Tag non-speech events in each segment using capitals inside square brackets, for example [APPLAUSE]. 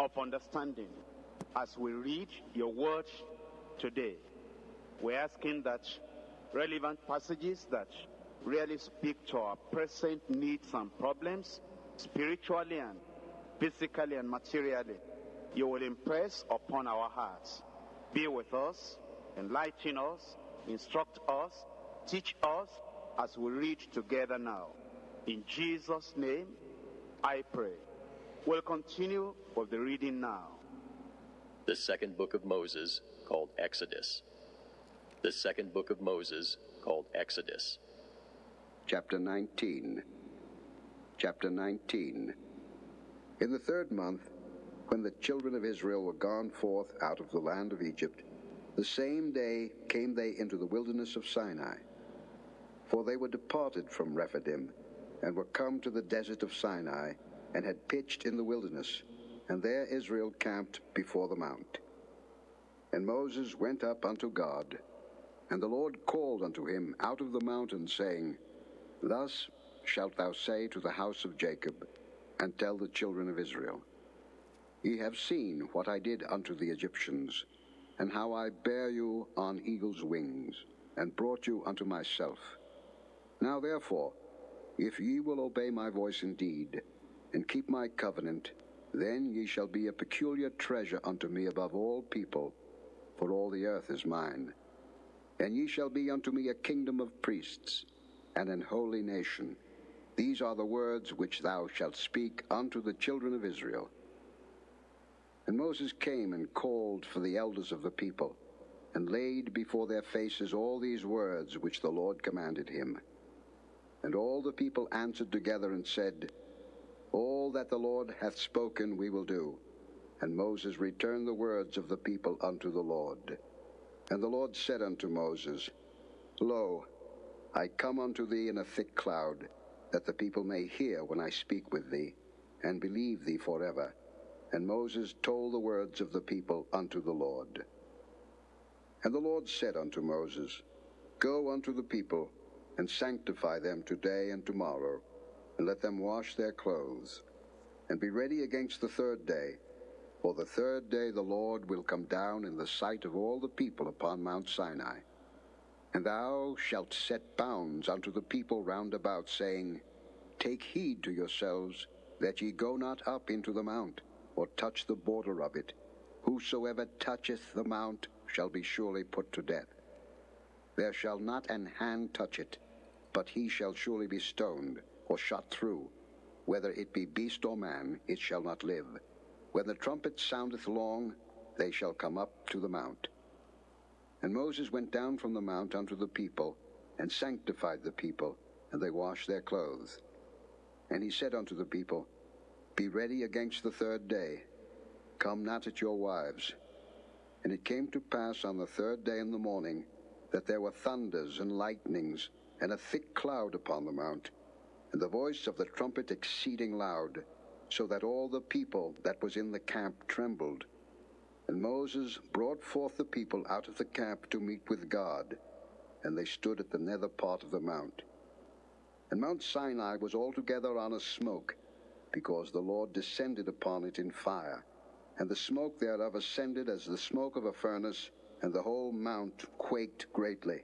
of understanding as we read your word today. We're asking that relevant passages that really speak to our present needs and problems, spiritually and physically and materially, you will impress upon our hearts. Be with us, enlighten us, instruct us, teach us as we read together now. In Jesus' name, I pray. We'll continue with the reading now. The second book of Moses, called Exodus. The second book of Moses, called Exodus. Chapter 19. Chapter 19. In the third month, when the children of Israel were gone forth out of the land of Egypt, the same day came they into the wilderness of Sinai. For they were departed from Rephidim, and were come to the desert of Sinai, and had pitched in the wilderness, and there Israel camped before the mount. And Moses went up unto God, and the Lord called unto him out of the mountain, saying, Thus shalt thou say to the house of Jacob, and tell the children of Israel, Ye have seen what I did unto the Egyptians, and how I bare you on eagle's wings, and brought you unto myself. Now therefore, if ye will obey my voice indeed, and keep my covenant, then ye shall be a peculiar treasure unto me above all people, for all the earth is mine. And ye shall be unto me a kingdom of priests, and an holy nation. These are the words which thou shalt speak unto the children of Israel. And Moses came and called for the elders of the people, and laid before their faces all these words which the Lord commanded him. And all the people answered together and said, All that the Lord hath spoken we will do. And Moses returned the words of the people unto the Lord. And the Lord said unto Moses, Lo, I come unto thee in a thick cloud, that the people may hear when I speak with thee, and believe thee forever. And Moses told the words of the people unto the Lord. And the Lord said unto Moses, Go unto the people, and sanctify them today and tomorrow, and let them wash their clothes, and be ready against the third day. For the third day the Lord will come down in the sight of all the people upon Mount Sinai. And thou shalt set bounds unto the people round about, saying, Take heed to yourselves, that ye go not up into the mount, or touch the border of it. Whosoever toucheth the mount shall be surely put to death. There shall not an hand touch it, but he shall surely be stoned, or shot through. Whether it be beast or man, it shall not live. When the trumpet soundeth long, they shall come up to the mount. And Moses went down from the mount unto the people, and sanctified the people, and they washed their clothes. And he said unto the people, Be ready against the third day. Come not at your wives. And it came to pass on the third day in the morning, that there were thunders and lightnings, and a thick cloud upon the mount, and the voice of the trumpet exceeding loud, so that all the people that was in the camp trembled. And Moses brought forth the people out of the camp to meet with God, and they stood at the nether part of the mount. And Mount Sinai was altogether on a smoke, because the Lord descended upon it in fire, and the smoke thereof ascended as the smoke of a furnace, and the whole mount quaked greatly.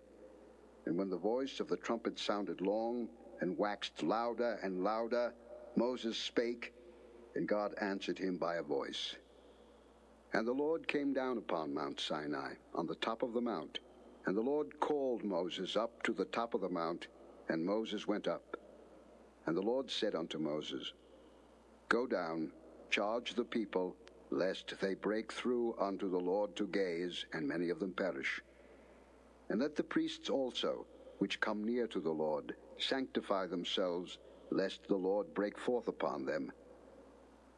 And when the voice of the trumpet sounded long, and waxed louder and louder, Moses spake, and God answered him by a voice. And the Lord came down upon Mount Sinai, on the top of the mount. And the Lord called Moses up to the top of the mount, and Moses went up. And the Lord said unto Moses, Go down, charge the people, lest they break through unto the Lord to gaze, and many of them perish. And let the priests also, which come near to the Lord, sanctify themselves, lest the Lord break forth upon them.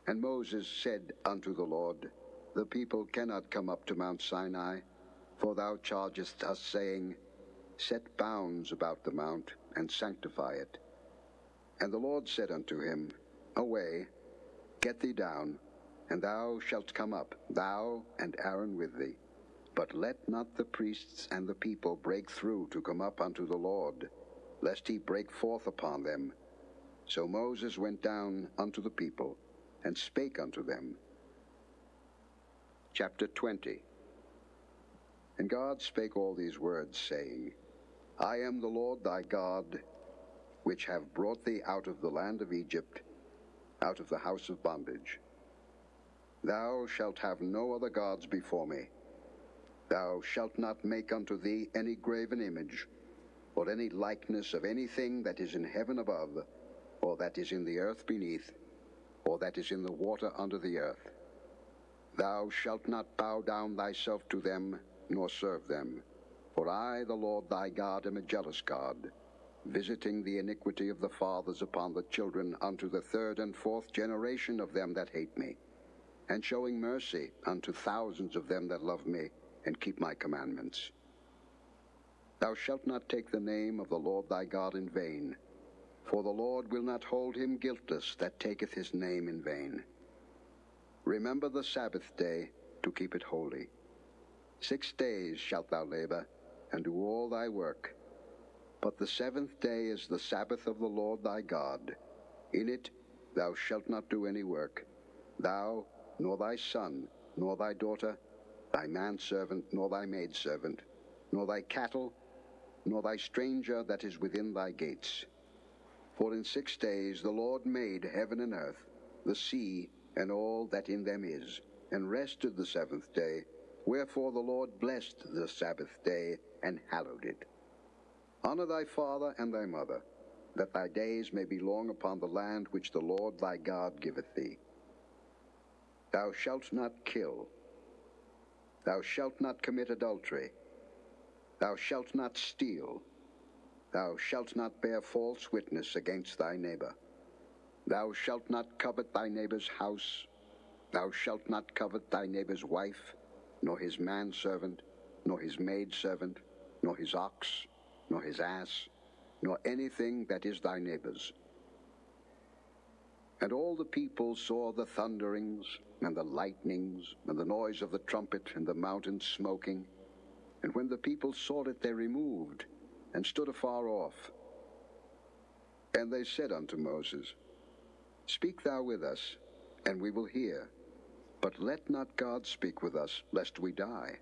And Moses said unto the Lord, The people cannot come up to Mount Sinai, for thou chargest us, saying, Set bounds about the mount, and sanctify it. And the Lord said unto him, Away, get thee down, and thou shalt come up, thou and Aaron with thee. But let not the priests and the people break through to come up unto the Lord, lest he break forth upon them. So Moses went down unto the people, and spake unto them. chapter 20. And God spake all these words, saying, I am the Lord thy God, which have brought thee out of the land of Egypt, out of the house of bondage. Thou shalt have no other gods before me. Thou shalt not make unto thee any graven image, or any likeness of anything that is in heaven above, or that is in the earth beneath, or that is in the water under the earth. Thou shalt not bow down thyself to them, nor serve them. For I, the Lord thy God, am a jealous God, visiting the iniquity of the fathers upon the children unto the third and fourth generation of them that hate me, and showing mercy unto thousands of them that love me and keep my commandments. Thou shalt not take the name of the Lord thy God in vain, for the Lord will not hold him guiltless that taketh his name in vain. Remember the Sabbath day to keep it holy. Six days shalt thou labor, and do all thy work. But the seventh day is the Sabbath of the Lord thy God. In it thou shalt not do any work, thou, nor thy son, nor thy daughter, thy manservant, nor thy maidservant, nor thy cattle, nor thy stranger that is within thy gates. For in six days the Lord made heaven and earth, the sea, and all that in them is, and rested the seventh day. Wherefore the Lord blessed the Sabbath day and hallowed it. Honor thy father and thy mother, that thy days may be long upon the land which the Lord thy God giveth thee. Thou shalt not kill. Thou shalt not commit adultery. Thou shalt not steal. Thou shalt not bear false witness against thy neighbor. Thou shalt not covet thy neighbor's house. Thou shalt not covet thy neighbor's wife, nor his manservant, nor his maidservant, nor his ox, nor his ass, nor anything that is thy neighbor's. And all the people saw the thunderings, and the lightnings, and the noise of the trumpet, and the mountain smoking. And when the people saw it, they removed, and stood afar off. And they said unto Moses, Speak thou with us, and we will hear. But let not God speak with us, lest we die.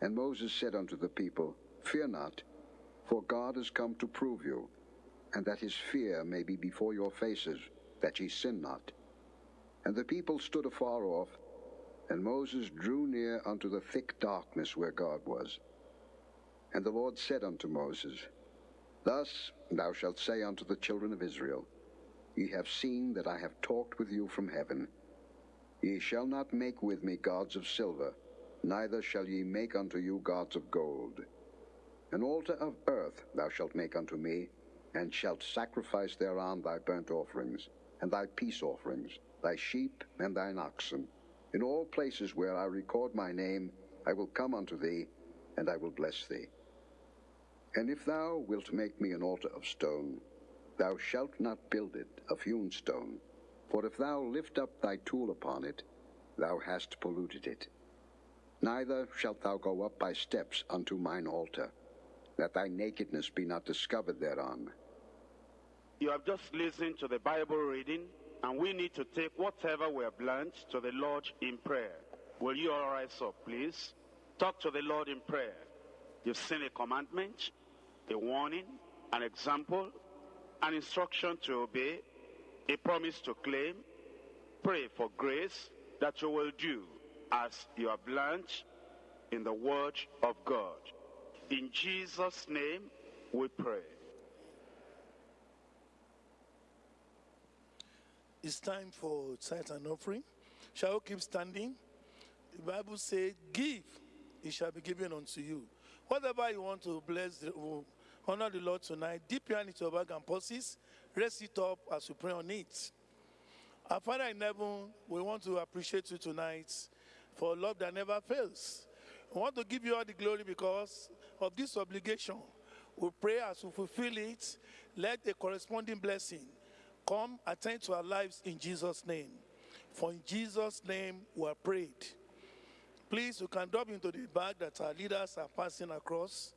And Moses said unto the people, Fear not, for God is come to prove you, and that his fear may be before your faces, that ye sin not. And the people stood afar off, and Moses drew near unto the thick darkness where God was. And the Lord said unto Moses, Thus thou shalt say unto the children of Israel, Ye have seen that I have talked with you from heaven. Ye shall not make with me gods of silver, neither shall ye make unto you gods of gold. An altar of earth thou shalt make unto me, and shalt sacrifice thereon thy burnt offerings, and thy peace offerings, thy sheep and thine oxen. In all places where I record my name, I will come unto thee, and I will bless thee. And if thou wilt make me an altar of stone, thou shalt not build it of hewn stone, for if thou lift up thy tool upon it, thou hast polluted it. Neither shalt thou go up by steps unto mine altar, that thy nakedness be not discovered thereon. You have just listened to the Bible reading, and we need to take whatever we have learned to the Lord in prayer. Will you all rise up, please? Talk to the Lord in prayer. You've seen a commandment, a warning, an example, an instruction to obey, a promise to claim. Pray for grace that you will do as you have learned in the Word of God. In Jesus' name we pray. It's time for tithe and offering. Shall we keep standing? The Bible says, Give, it shall be given unto you. Whatever you want to bless, the, honor the Lord tonight, dip your hand into your bag and purses, raise it up as we pray on it. Our Father in heaven, we want to appreciate you tonight for love that never fails. We want to give you all the glory because of this obligation. We pray as we fulfill it, let a corresponding blessing come attend to our lives in Jesus' name. For in Jesus' name we are prayed. Please, you can drop into the bag that our leaders are passing across.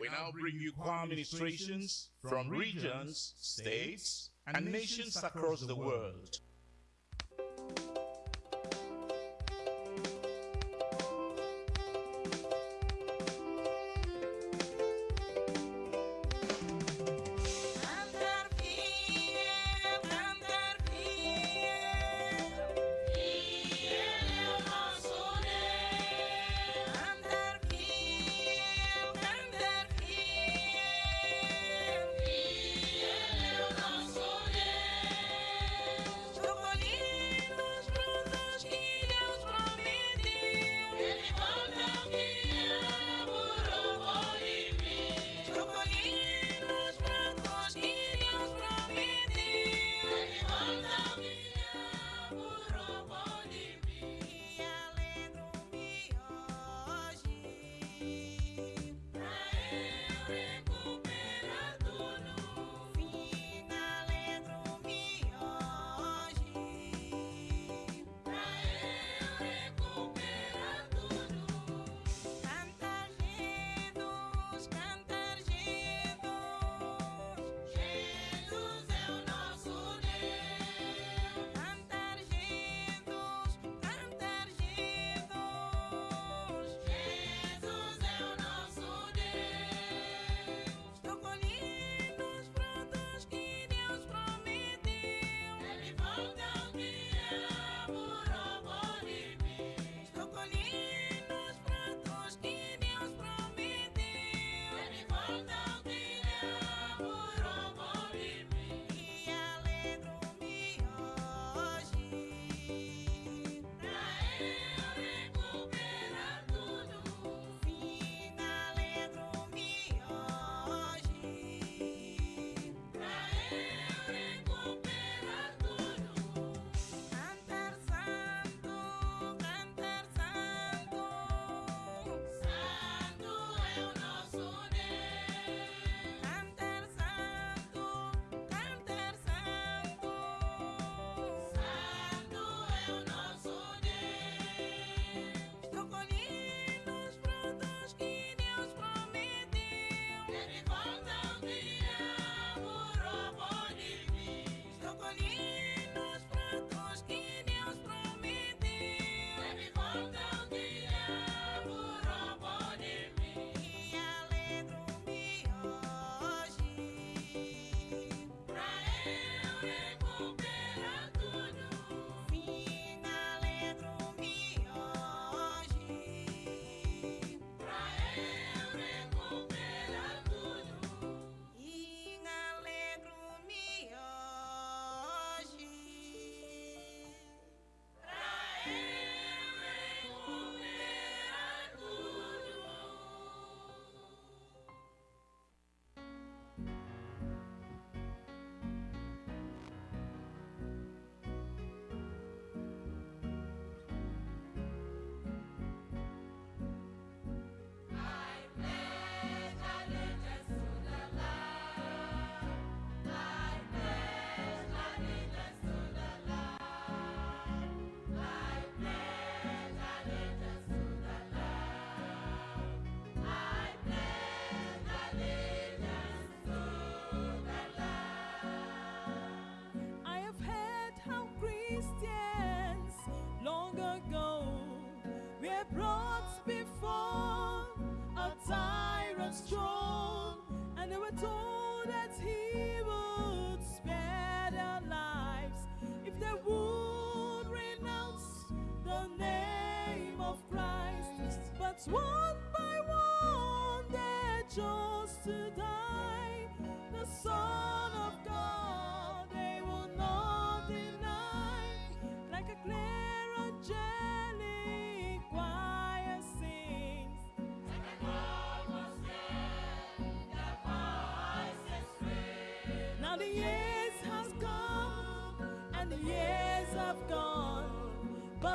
We now bring you core administrations from regions, states, and nations across the world before a tyrant's throne, and they were told that he would spare their lives if they would renounce the name of Christ. But what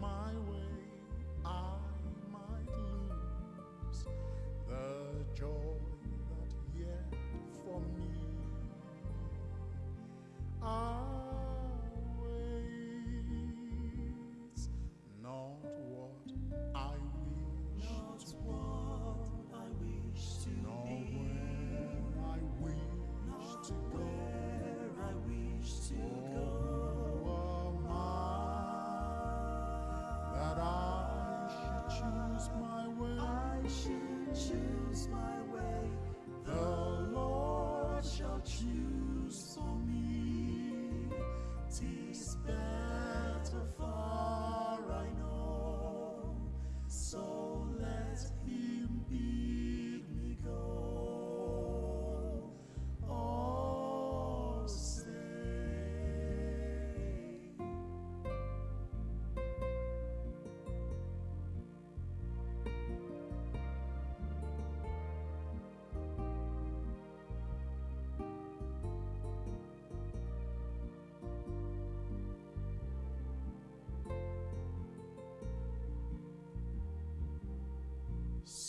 my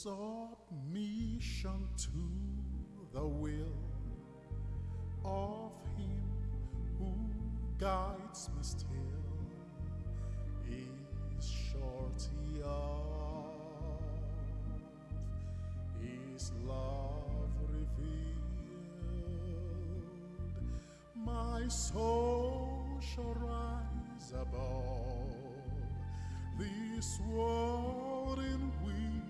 submission to the will of Him who guides me still is shorty of His love revealed. My soul shall rise above this world in which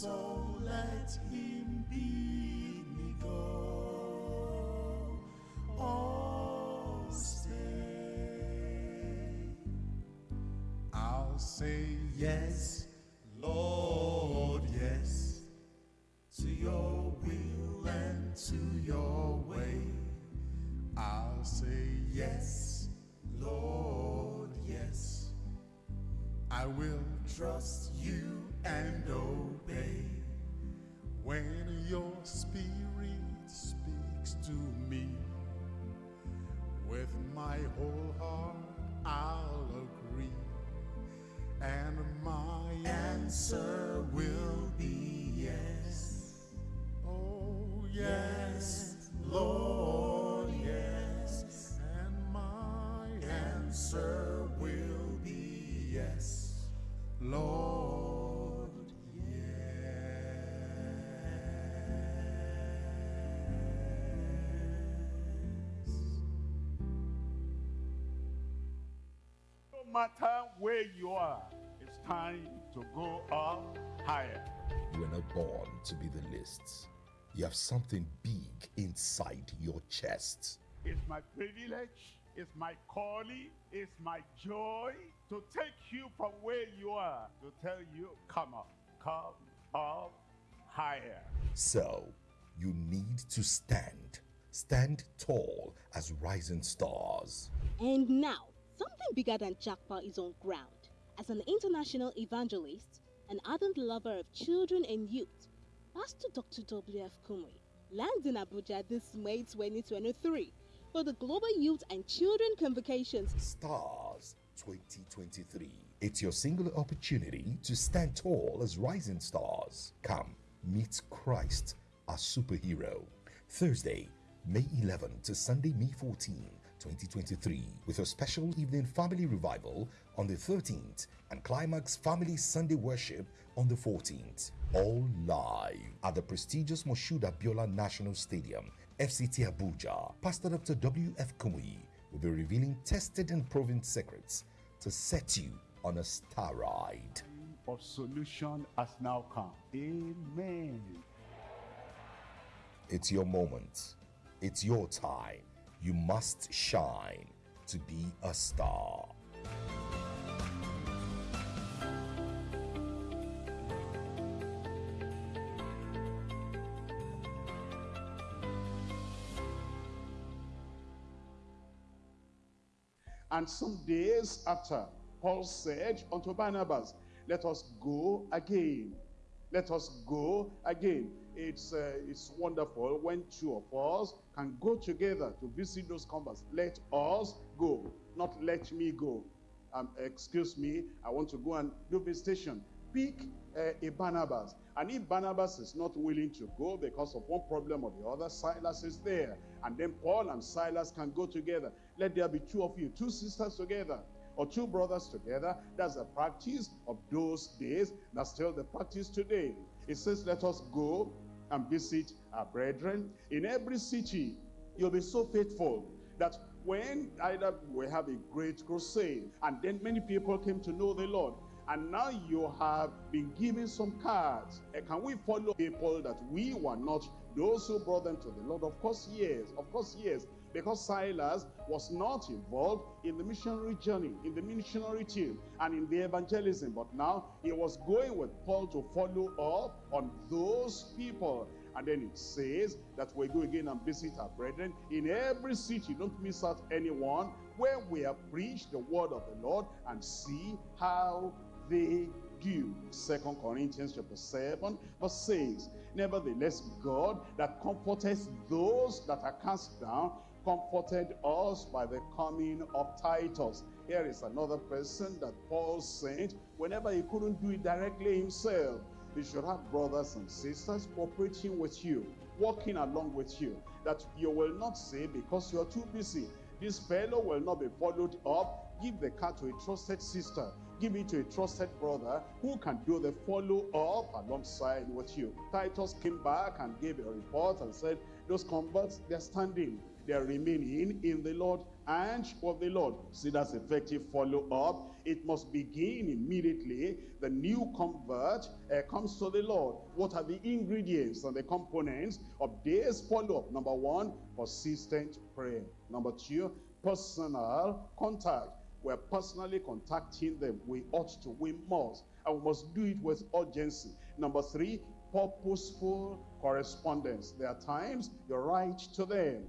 so let him bid me go or stay. I'll say yes, Lord, yes, to your will and to your way. I'll say yes, Lord, yes. I will trust you and obey spirit speaks to me, with my whole heart I'll agree, and my answer will where you are, it's time to go up higher. You are not born to be the lists. You have something big inside your chest. It's my privilege, it's my calling, it's my joy to take you from where you are to tell you, come up, come up higher. So, you need to stand. Stand tall as rising stars. And now, bigger than Jackpot is on ground. As an international evangelist, an ardent lover of children and youth, Pastor Dr. W.F. Kumuyi lands in Abuja this May 2023 for the Global Youth and Children Convocations Stars 2023. It's your singular opportunity to stand tall as rising stars. Come, meet Christ, our superhero. Thursday, May 11 to Sunday, May 14, 2023, with a special evening family revival on the 13th and climax family Sunday worship on the 14th. All live at the prestigious Moshood Abiola National Stadium, FCT Abuja. Pastor Dr. W.F. Kumuyi will be revealing tested and proven secrets to set you on a star ride. Of solution has now come. Amen. It's your moment. It's your time. You must shine to be a star. And some days after, Paul said unto Barnabas, Let us go again. Let us go again. It's, uh, it's wonderful when two of us can go together to visit those converts. Let us go, not let me go. Um, excuse me, I want to go and do visitation. Pick uh, a Barnabas. And if Barnabas is not willing to go because of one problem or the other, Silas is there. And then Paul and Silas can go together. Let there be two of you, two sisters together, or two brothers together. That's the practice of those days. That's still the practice today. It says, let us go and visit our brethren. In every city, you'll be so faithful that when either we have a great crusade, and then many people came to know the Lord, and now you have been given some cards. Uh, Can we follow people that we were not those who brought them to the Lord? Of course, yes. Of course, yes. Because Silas was not involved in the missionary journey, in the missionary team, and in the evangelism. But now he was going with Paul to follow up on those people. And then it says that we go again and visit our brethren in every city. Don't miss out anyone where we have preached the word of the Lord and see how they do. Second Corinthians chapter 7 verse 6. Nevertheless, God that comforteth those that are cast down, comforted us by the coming of Titus. Here is another person that Paul sent whenever he couldn't do it directly himself. You should have brothers and sisters cooperating with you, walking along with you, that you will not say because you're too busy, this fellow will not be followed up. Give the car to a trusted sister. Give it to a trusted brother who can do the follow up alongside with you. Titus came back and gave a report and said, those converts, they're standing. They're remaining in the Lord and of the Lord. See, that's effective follow up. It must begin immediately. The new convert uh, comes to the Lord. What are the ingredients and the components of this follow up? Number one, persistent prayer. Number two, personal contact. We're personally contacting them. We ought to, we must. And we must do it with urgency. Number three, purposeful correspondence. There are times you write to them.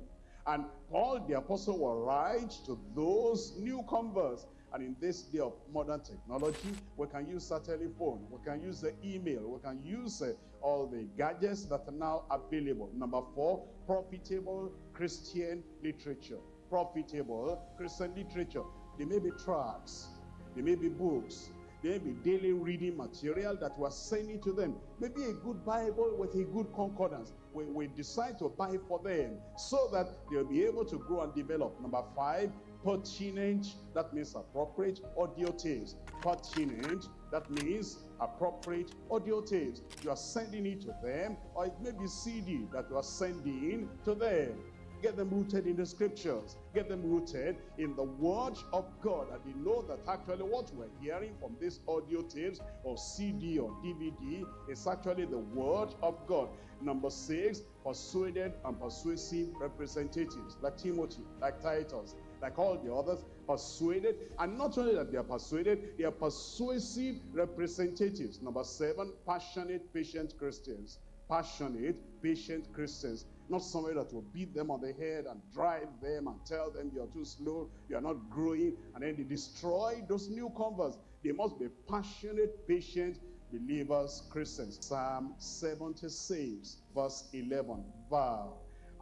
And Paul the apostle will write to those new converts And in this day of modern technology, we can use a telephone, we can use the email, we can use uh, all the gadgets that are now available. Number four, profitable Christian literature. Profitable Christian literature. There may be tracts, there may be books, there may be daily reading material that we're sending to them. Maybe a good Bible with a good concordance. We, we decide to buy for them so that they'll be able to grow and develop. Number five, pertinent, that means appropriate audio tapes. Pertinent, that means appropriate audio tapes. You are sending it to them, or it may be CD that you are sending to them. Get them rooted in the scriptures. Get them rooted in the word of God. And they know that actually what we're hearing from these audio tapes or CD or DVD is actually the word of God. Number six, persuaded and persuasive representatives like Timothy, like Titus, like all the others, persuaded. And not only that they are persuaded, they are persuasive representatives. Number seven, passionate, patient Christians. Passionate, patient Christians. Not somebody that will beat them on the head and drive them and tell them you're too slow, you're not growing, and then they destroy those new converts. They must be passionate, patient believers, Christians. Psalm 76, verse 11. Vow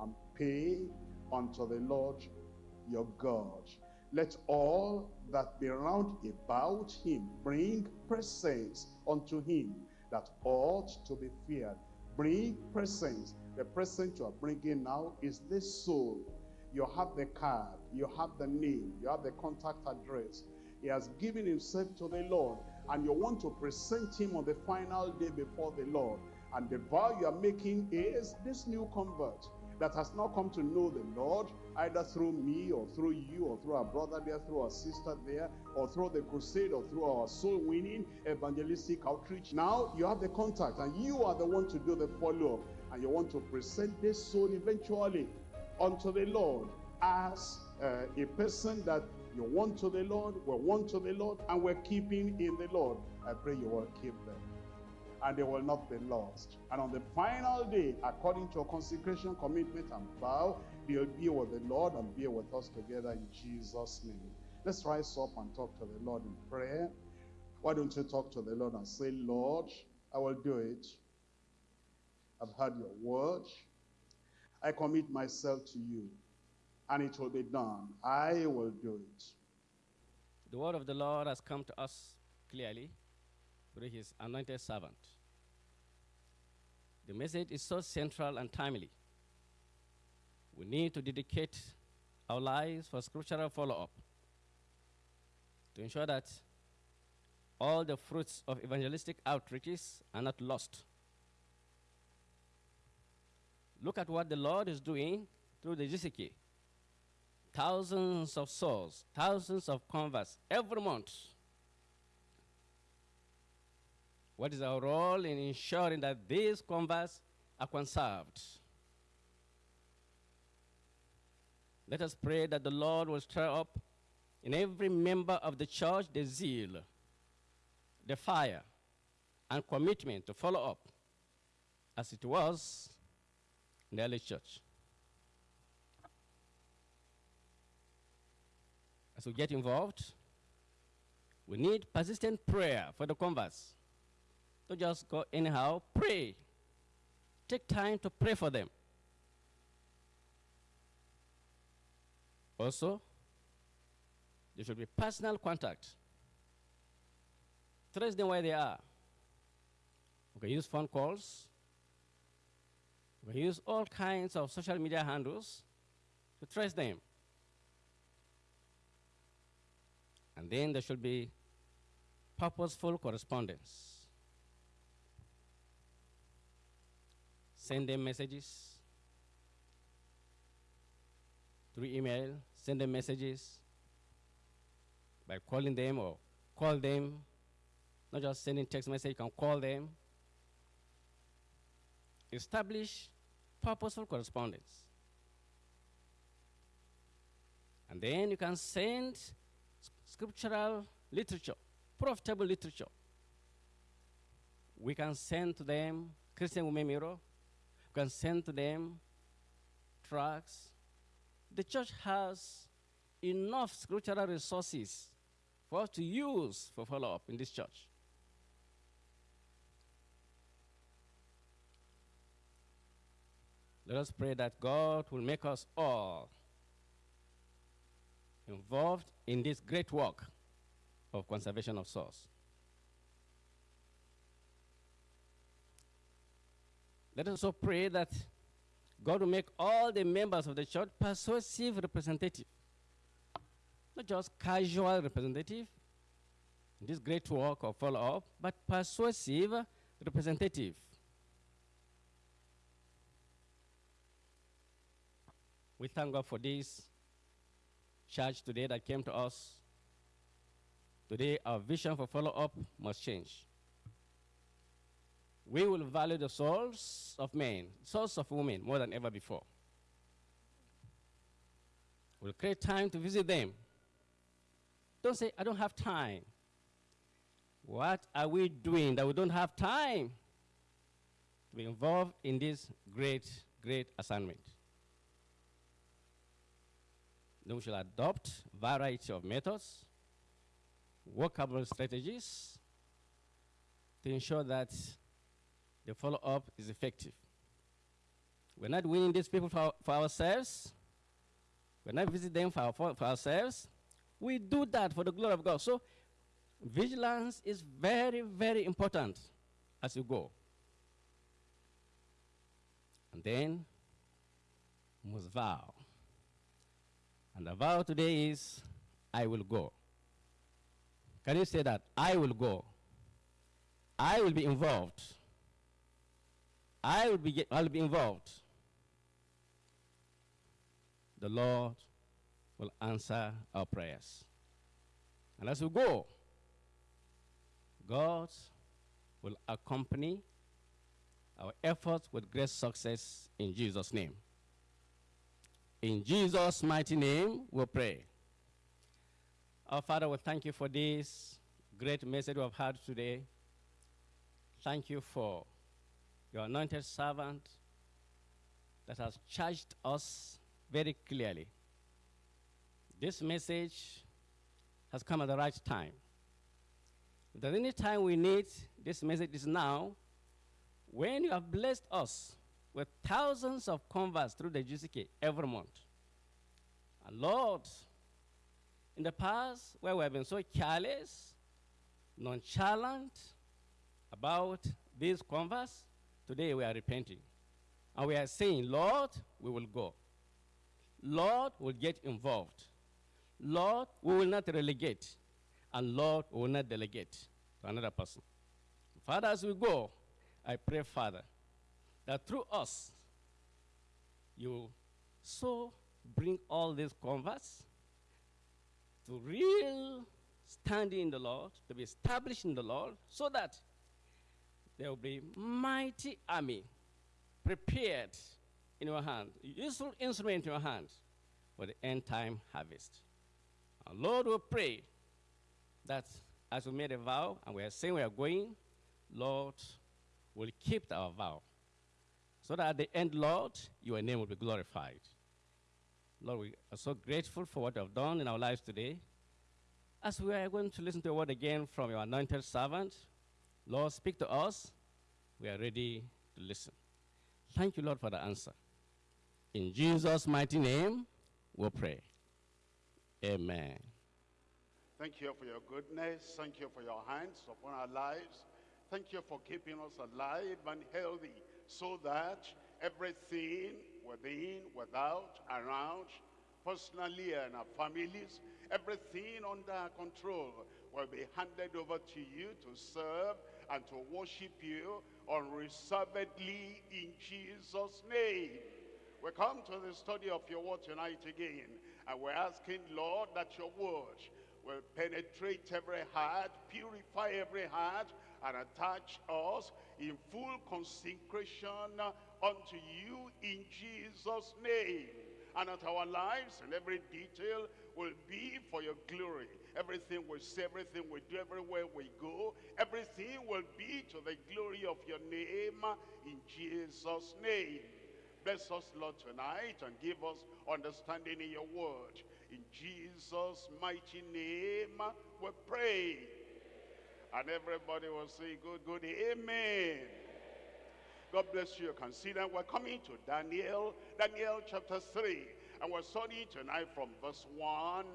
and pay unto the Lord your God. Let all that be round about him bring presents unto him that ought to be feared. Bring presents. The present you are bringing now is this soul. You have the card, you have the name, you have the contact address. He has given himself to the Lord, and you want to present him on the final day before the Lord. And the vow you are making is this new convert that has not come to know the Lord, either through me or through you or through our brother there, through our sister there, or through the crusade or through our soul winning evangelistic outreach. Now you have the contact and you are the one to do the follow up. And you want to present this soul eventually unto the Lord as uh, a person that you want to the Lord, we want to the Lord, and we're keeping in the Lord. I pray you will keep them and they will not be lost. And on the final day, according to a consecration, commitment, and vow, they'll be with the Lord and be with us together in Jesus' name. Let's rise up and talk to the Lord in prayer. Why don't you talk to the Lord and say, Lord, I will do it. I've heard your word. I commit myself to you, and it will be done. I will do it. The word of the Lord has come to us clearly through his anointed servant. The message is so central and timely. We need to dedicate our lives for scriptural follow up to ensure that all the fruits of evangelistic outreaches are not lost. Look at what the Lord is doing through the GCK. Thousands of souls, thousands of converts every month. What is our role in ensuring that these converts are conserved? Let us pray that the Lord will stir up in every member of the church the zeal, the fire, and commitment to follow up as it was in the early church. As we get involved, we need persistent prayer for the converts. Don't just go anyhow, pray. Take time to pray for them. Also, there should be personal contact. Trace them where they are. We can use phone calls. We use all kinds of social media handles to trace them. And then there should be purposeful correspondence. Send them messages through email, send them messages by calling them or call them, not just sending text message, you can call them. Establish purposeful correspondence. And then you can send scriptural literature, profitable literature. We can send to them Christian Women Mirror. We can send to them tracts. The church has enough scriptural resources for us to use for follow up in this church. Let us pray that God will make us all involved in this great work of conservation of source. Let us also pray that God will make all the members of the church persuasive representative, not just casual representative in this great work of follow up, but persuasive representative. We thank God for this church today that came to us. Today, our vision for follow up must change. We will value the souls of men, souls of women more than ever before. We'll create time to visit them. Don't say, I don't have time. What are we doing that we don't have time to be involved in this great, great assignment? Then we shall adopt variety of methods, workable strategies to ensure that the follow-up is effective. We're not winning these people for, for ourselves. We're not visiting them for, for ourselves. We do that for the glory of God. So vigilance is very, very important as you go. And then must vow. And the vow today is, I will go. Can you say that? I will go. I will be involved. I will be, I'll be involved. The Lord will answer our prayers. And as we go, God will accompany our efforts with great success in Jesus' name. In Jesus' mighty name, we pray. Our Father, we thank you for this great message we have had today. Thank you for your anointed servant that has charged us very clearly. This message has come at the right time. If there's any time we need this message is now, when you have blessed us with thousands of converts through the GCK every month. And Lord, in the past, where we have been so careless, nonchalant about these converts, today we are repenting. And we are saying, Lord, we will go. Lord, will get involved. Lord, we will not relegate. And Lord, we will not delegate to another person. Father, as we go, I pray, Father, that through us, you so bring all these converts to real standing in the Lord, to be established in the Lord, so that there will be mighty army prepared in your hand, useful instrument in your hand for the end time harvest. Our Lord, we pray that as we made a vow and we are saying we are going, Lord, will keep our vow. So that at the end, Lord, your name will be glorified. Lord, we are so grateful for what you have done in our lives today. As we are going to listen to a word again from your anointed servant, Lord, speak to us. We are ready to listen. Thank you, Lord, for the answer. In Jesus' mighty name, we pray. Amen. Thank you for your goodness. Thank you for your hands upon our lives. Thank you for keeping us alive and healthy so that everything within, without, around, personally and our families, everything under our control will be handed over to you to serve and to worship you unreservedly in Jesus' name. We come to the study of your word tonight again, and we're asking, Lord, that your word will penetrate every heart, purify every heart, and attach us in full consecration uh, unto you in Jesus' name. And that our lives and every detail will be for your glory. Everything we say, everything we do, everywhere we go, everything will be to the glory of your name uh, in Jesus' name. Bless us, Lord, tonight and give us understanding in your word. In Jesus' mighty name, uh, we pray. And everybody will say, good, good, amen. God bless you. Consider we're coming to Daniel, Daniel chapter 3. And we're studying tonight from verse 1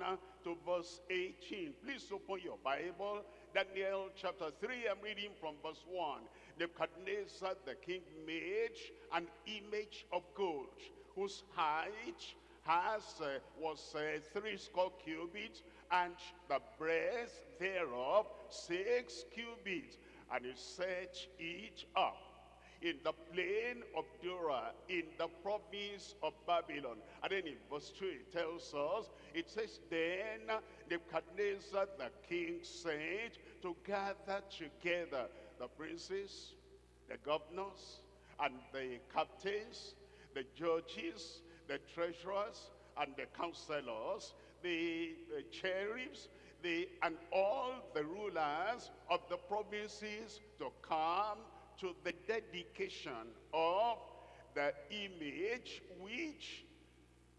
to verse 18. Please open your Bible. Daniel chapter 3, I'm reading from verse 1. Nebuchadnezzar the king made an image of gold, whose height has uh, was uh, three score cubits, and the breadth thereof six cubits. And he set it up in the plain of Dura, in the province of Babylon. And then in verse 2 it tells us, it says, Then Nebuchadnezzar the king sent to gather together the princes, the governors, and the captains, the judges, the treasurers, and the counselors, the, sheriffs, the, and all the rulers of the provinces to come to the dedication of the image which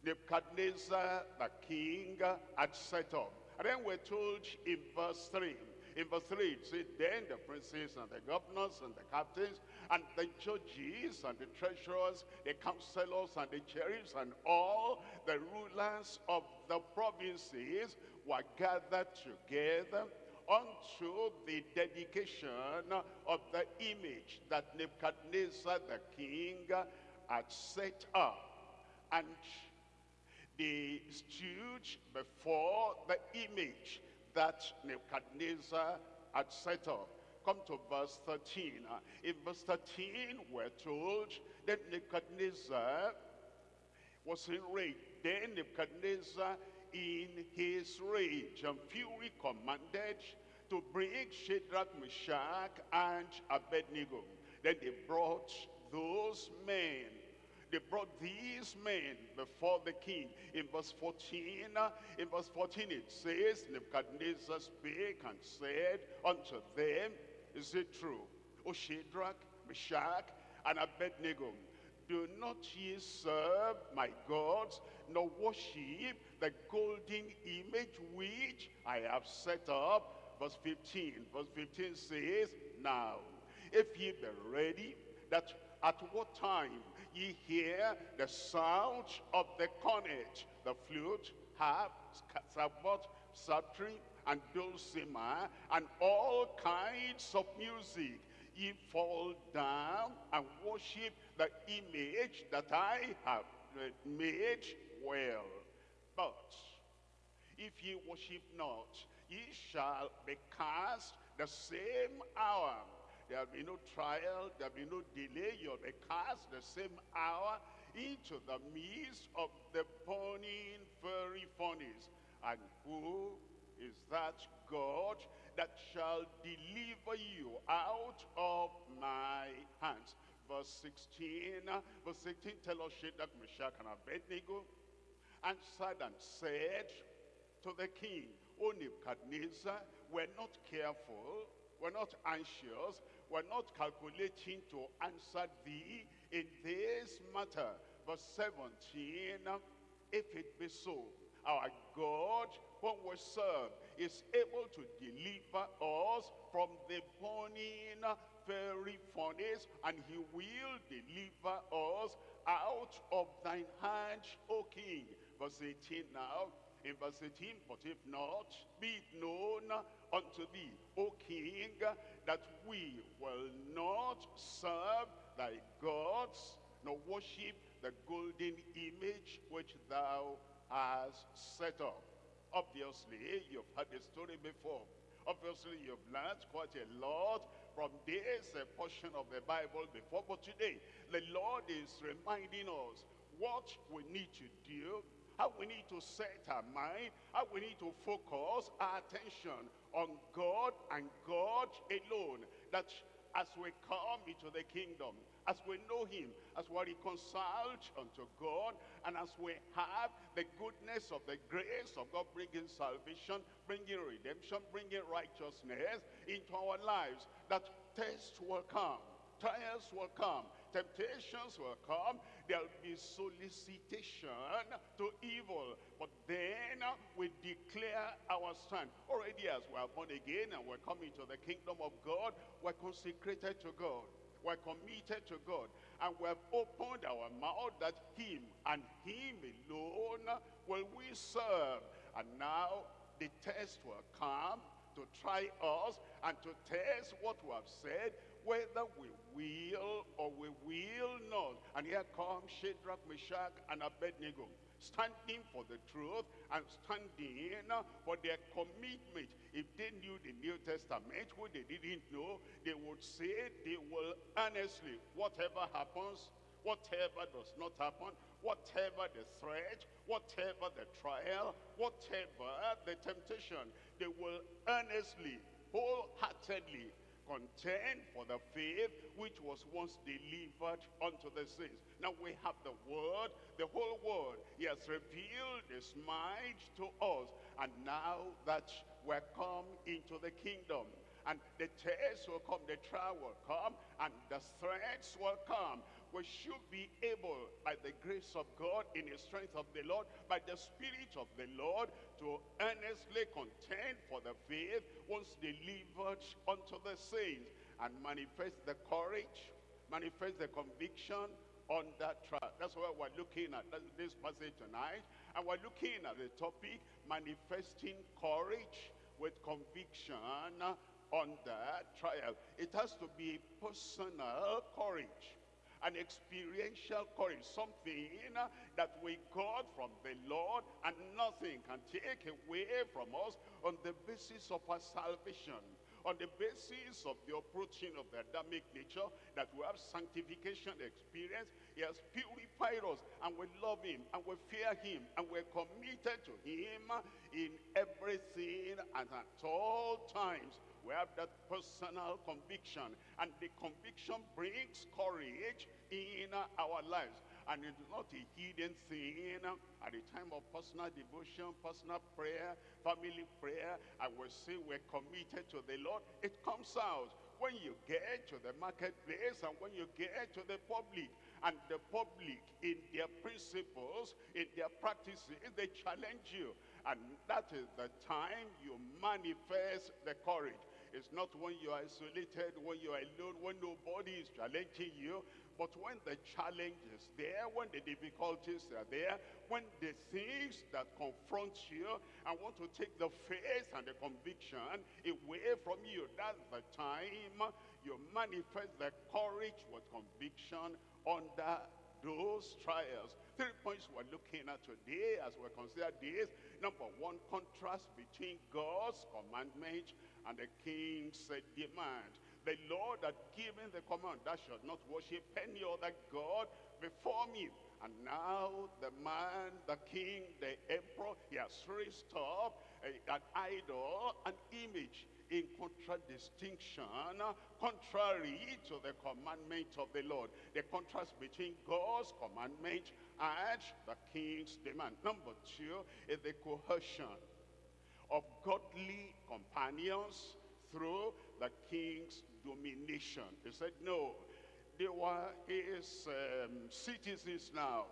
Nebuchadnezzar the king had set up. And then we're told in verse 3, in verse 3 it says, Then the princes and the governors and the captains and the judges and the treasurers, the counselors and the sheriffs and all the rulers of the provinces were gathered together unto the dedication of the image that Nebuchadnezzar the king had set up. And they stood before the image that Nebuchadnezzar had set up. Come to verse 13. Uh, In verse 13, we're told that Nebuchadnezzar was enraged. Then Nebuchadnezzar, in his rage and fury, commanded to bring Shadrach, Meshach, and Abednego. Then they brought those men they brought these men before the king. In verse 14, uh, in verse 14 it says, Nebuchadnezzar spake and said unto them, Is it true, O Shadrach, Meshach, and Abednego, do not ye serve my gods, nor worship the golden image which I have set up? Verse 15, verse 15 says, Now, if ye be ready, that at what time ye hear the sound of the cornet, the flute, harp, sackbut, psaltery, and dulcimer, and all kinds of music, ye fall down and worship the image that I have made well. But if ye worship not, ye shall be cast the same hour There'll be no trial. There'll be no delay. You'll be cast the same hour into the midst of the burning fiery furnace. And who is that God that shall deliver you out of my hands? Verse 16, verse 16 tell us Shadrach, Meshach, and Abednego answered and said to the king, O Nebuchadnezzar, we're not careful, we're not anxious, we're not calculating to answer thee in this matter. Verse 17, if it be so, our God, whom we serve, is able to deliver us from the burning fiery furnace, and he will deliver us out of thine hand, O king. Verse 18 now, in verse 18, but if not, be it known unto thee, O king, that we will not serve thy gods, nor worship the golden image which thou hast set up. Obviously, you've heard the story before. Obviously, you've learned quite a lot from this uh, portion of the Bible before. But today, the Lord is reminding us what we need to do how we need to set our mind, how we need to focus our attention on God and God alone. That as we come into the kingdom, as we know him, as we're reconciled unto God, and as we have the goodness of the grace of God bringing salvation, bringing redemption, bringing righteousness into our lives, that tests will come, trials will come, temptations will come. There'll be solicitation to evil. But then we declare our stand. Already as we are born again and we're coming to the kingdom of God, we're consecrated to God. We're committed to God. And we have opened our mouth that him and him alone will we serve. And now the test will come to try us and to test what we have said, whether we will or we will not. And here comes Shadrach, Meshach, and Abednego, standing for the truth and standing for their commitment. If they knew the New Testament, what they didn't know, they would say they will honestly, whatever happens, whatever does not happen, whatever the threat, whatever the trial, whatever the temptation, they will earnestly, wholeheartedly contend for the faith which was once delivered unto the saints. Now we have the word, the whole word. He has revealed his mind to us. And now that we're come into the kingdom, and the test will come, the trial will come, and the threats will come we should be able, by the grace of God, in the strength of the Lord, by the Spirit of the Lord, to earnestly contend for the faith once delivered unto the saints, and manifest the courage, manifest the conviction on that trial. That's what we're looking at this passage tonight. And we're looking at the topic, manifesting courage with conviction on that trial. It has to be personal courage an experiential courage, something uh, that we got from the Lord and nothing can take away from us on the basis of our salvation on the basis of the approaching of the Adamic nature, that we have sanctification experience. He has purified us, and we love him, and we fear him, and we're committed to him in everything and at all times. We have that personal conviction, and the conviction brings courage in our lives. And it's not a hidden thing at the time of personal devotion, personal prayer, family prayer. I will say we're committed to the Lord. It comes out when you get to the marketplace and when you get to the public. And the public, in their principles, in their practices, they challenge you. And that is the time you manifest the courage. It's not when you're isolated, when you're alone, when nobody is challenging you. But when the challenge is there, when the difficulties are there, when the things that confront you and want to take the faith and the conviction away from you, that's the time you manifest the courage with conviction under those trials. Three points we're looking at today as we consider this. Number one, contrast between God's commandment and the king said, demand the Lord had given the command, thou shalt not worship any other God before me. And now the man, the king, the emperor, he has raised up an idol, an image in contradistinction, contrary to the commandment of the Lord. The contrast between God's commandment and the king's demand. Number two is the coercion of godly companions through the king's domination. He said, no, they were his um, citizens now.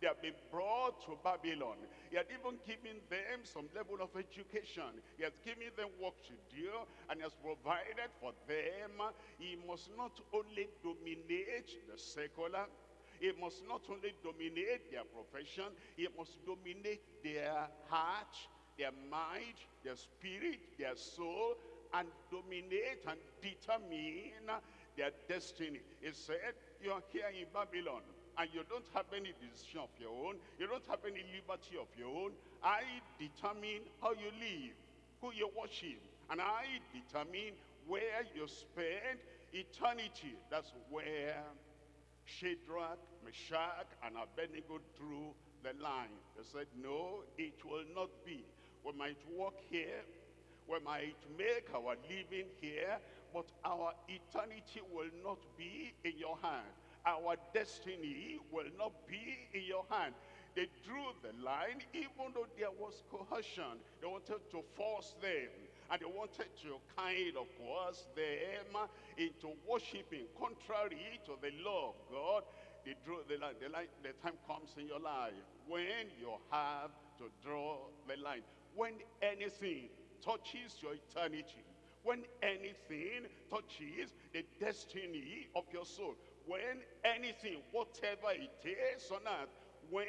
They have been brought to Babylon. He had even given them some level of education. He has given them work to do and has provided for them. He must not only dominate the secular, he must not only dominate their profession, he must dominate their heart, their mind, their spirit, their soul, and dominate and determine their destiny. He said, you're here in Babylon and you don't have any decision of your own. You don't have any liberty of your own. I determine how you live, who you worship, and I determine where you spend eternity. That's where Shadrach, Meshach, and Abednego drew the line. They said, no, it will not be. We might walk here, we might make our living here, but our eternity will not be in your hand. Our destiny will not be in your hand. They drew the line even though there was coercion. They wanted to force them. And they wanted to kind of coerce them into worshiping contrary to the law of God. They drew the line. The, line. the time comes in your life when you have to draw the line. When anything touches your eternity, when anything touches the destiny of your soul, when anything, whatever it is on earth, when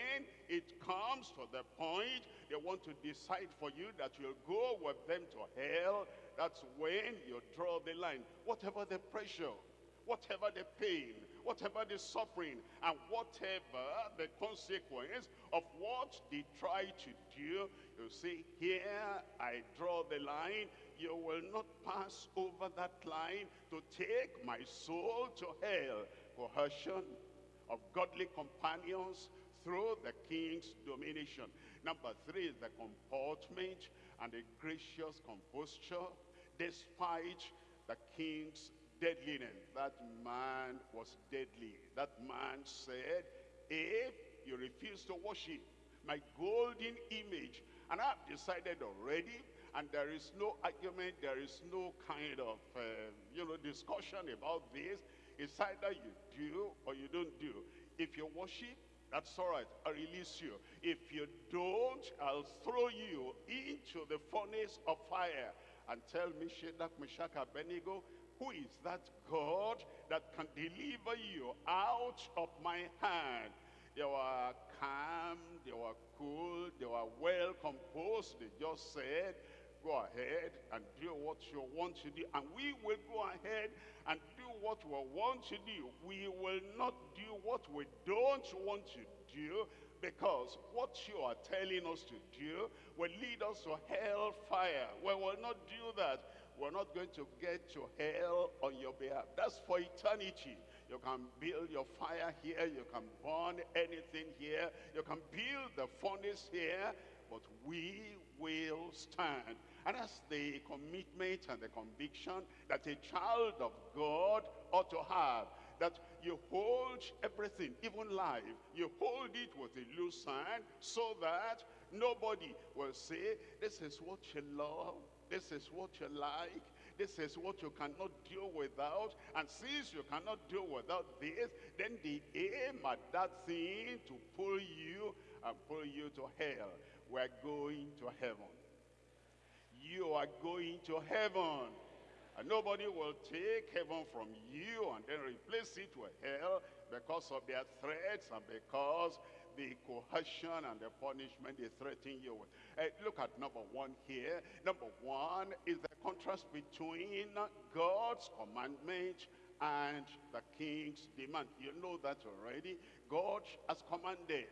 it comes to the point they want to decide for you that you'll go with them to hell, that's when you draw the line. Whatever the pressure, whatever the pain, whatever the suffering, and whatever the consequence of what they try to do, you see, here I draw the line. You will not pass over that line to take my soul to hell. Coercion of godly companions through the king's domination. Number three is the comportment and the gracious composure despite the king's deadliness. That man was deadly. That man said, if you refuse to worship my golden image, and I've decided already, and there is no argument, there is no kind of, uh, you know, discussion about this. It's either you do or you don't do. If you worship, that's all right, I'll release you. If you don't, I'll throw you into the furnace of fire and tell me, Shadrach, Meshach, Abednego, who is that God that can deliver you out of my hand? They were calm, they were cool, they were well composed. They just said, go ahead and do what you want to do. And we will go ahead and do what we want to do. We will not do what we don't want to do because what you are telling us to do will lead us to hellfire. We will not do that. We're not going to get to hell on your behalf. That's for eternity. You can build your fire here. You can burn anything here. You can build the furnace here. But we will stand. And that's the commitment and the conviction that a child of God ought to have. That you hold everything, even life, you hold it with a loose hand so that nobody will say, this is what you love, this is what you like, this is what you cannot do without. And since you cannot do without this, then the aim at that thing to pull you and pull you to hell. We're going to heaven. You are going to heaven. And nobody will take heaven from you and then replace it with hell because of their threats and because the coercion and the punishment they threaten you with. Uh, look at number one here. Number one is the contrast between God's commandment and the king's demand. You know that already. God has commanded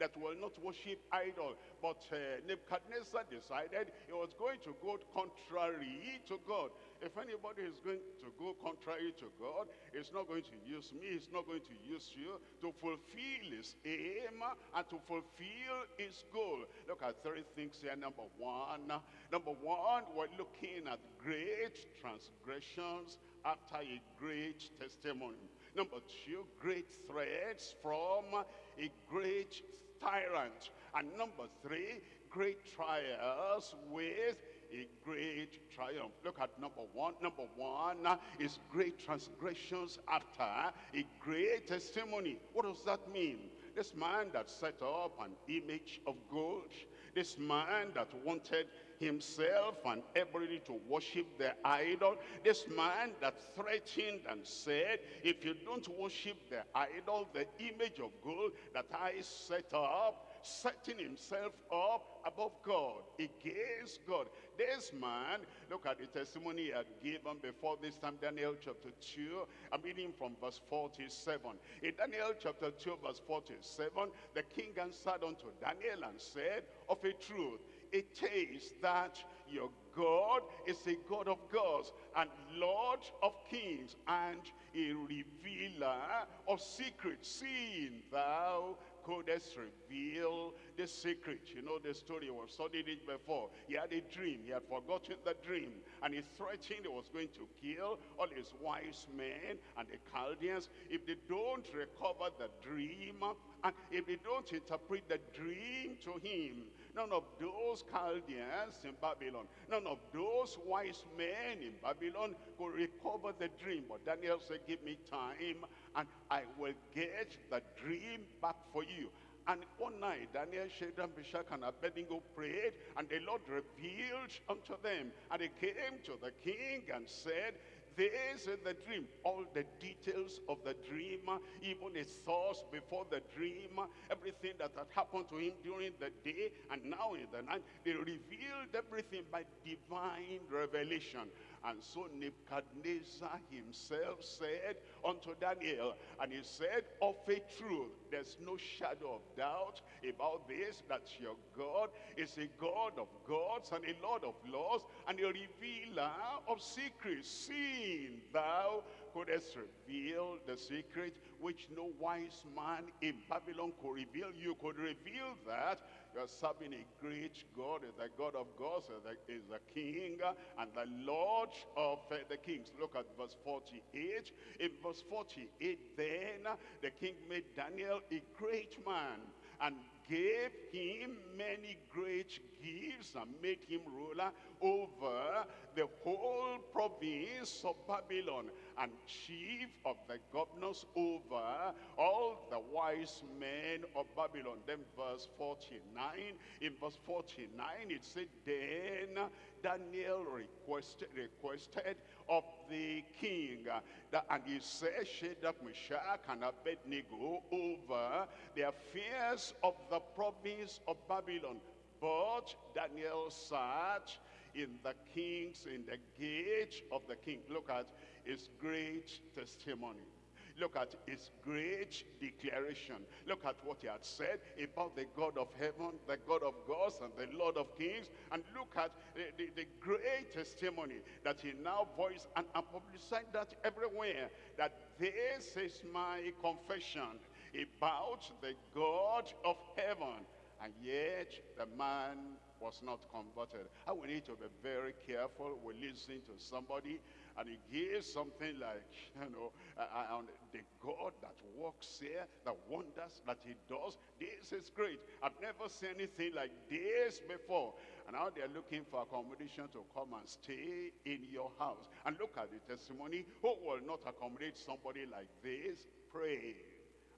that will not worship idol. But uh, Nebuchadnezzar decided he was going to go contrary to God. If anybody is going to go contrary to God, he's not going to use me, he's not going to use you to fulfill his aim and to fulfill his goal. Look at three things here. Number one, number one, we're looking at great transgressions after a great testimony. Number two, great threats from a great tyrant. And number three, great trials with a great triumph. Look at number one. Number one uh, is great transgressions after a great testimony. What does that mean? This man that set up an image of gold, this man that wanted himself and everybody to worship the idol. This man that threatened and said, if you don't worship the idol, the image of gold that I set up, setting himself up above God, against God. This man, look at the testimony he had given before this time, Daniel chapter 2. I'm reading from verse 47. In Daniel chapter 2, verse 47, the king answered unto Daniel and said, Of a truth, it is that your God is a God of gods and Lord of kings and a revealer of secrets, seeing thou couldest reveal the secret. You know the story, we've studied it before. He had a dream, he had forgotten the dream, and he threatened he was going to kill all his wise men and the Chaldeans if they don't recover the dream, and if they don't interpret the dream to him. None of those Chaldeans in Babylon, none of those wise men in Babylon could recover the dream. But Daniel said, give me time and I will get the dream back for you. And one night, Daniel, Shadrach, Meshach, and Abednego prayed, and the Lord revealed unto them. And they came to the king and said, this is the dream. All the details of the dream, even his thoughts before the dream, everything that had happened to him during the day and now in the night, they revealed everything by divine revelation. And so Nebuchadnezzar himself said unto Daniel, and he said, of a truth, there's no shadow of doubt about this, that your God is a God of gods and a Lord of lords, and a revealer of secrets, seeing thou couldst reveal the secret which no wise man in Babylon could reveal. You could reveal that you're serving a great God, the God of gods, is the King and the Lord of uh, the kings. Look at verse 48. In verse 48, then the king made Daniel a great man and gave him many great gifts and made him ruler over the whole province of Babylon and chief of the governors over all the wise men of Babylon. Then verse 49, in verse 49 it said, Then Daniel requested, requested of the king, that, and he said, Shadrach, Meshach, and Abednego over the affairs of the province of Babylon. But Daniel sat in the king's, in the gate of the king. Look at his great testimony. Look at his great declaration. Look at what he had said about the God of heaven, the God of gods, and the Lord of kings. And look at the, the, the great testimony that he now voiced and, and publicized that everywhere. That this is my confession about the God of heaven. And yet the man was not converted. We need to be very careful. We listen to somebody and he gives something like, [LAUGHS] you know, uh, and the God that works here, the wonders that he does, this is great. I've never seen anything like this before. And now they're looking for accommodation to come and stay in your house. And look at the testimony. Who will not accommodate somebody like this? Pray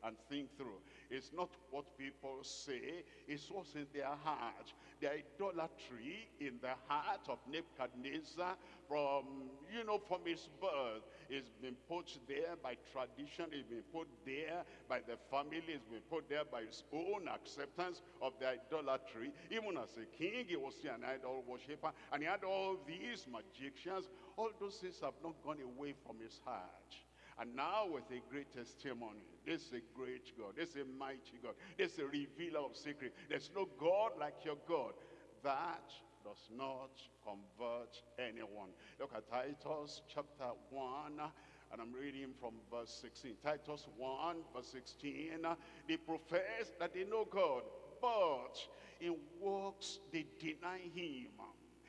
and think through. It's not what people say, it's what's in their heart. The idolatry in the heart of Nebuchadnezzar from, you know, from his birth. It's been put there by tradition, it's been put there by the family, it's been put there by his own acceptance of the idolatry. Even as a king, he was an idol worshiper, and he had all these magicians. All those things have not gone away from his heart. And now with a great testimony, this is a great God, this is a mighty God, this is a revealer of secret. There's no God like your God. That does not convert anyone. Look at Titus chapter 1, and I'm reading from verse 16. Titus 1, verse 16. They profess that they know God, but in works they deny him.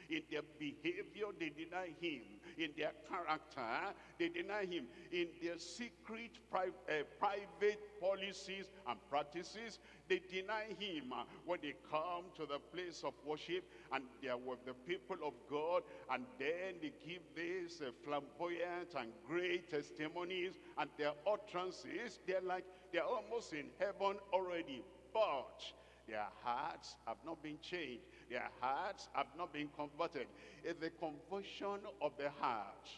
In their behavior, they deny him. In their character, they deny him. In their secret, pri uh, private policies and practices, they deny him. Uh, when they come to the place of worship and they are with the people of God, and then they give these uh, flamboyant and great testimonies, and their utterances, they're like, they're almost in heaven already. But their hearts have not been changed. Their hearts have not been converted. It's the conversion of the heart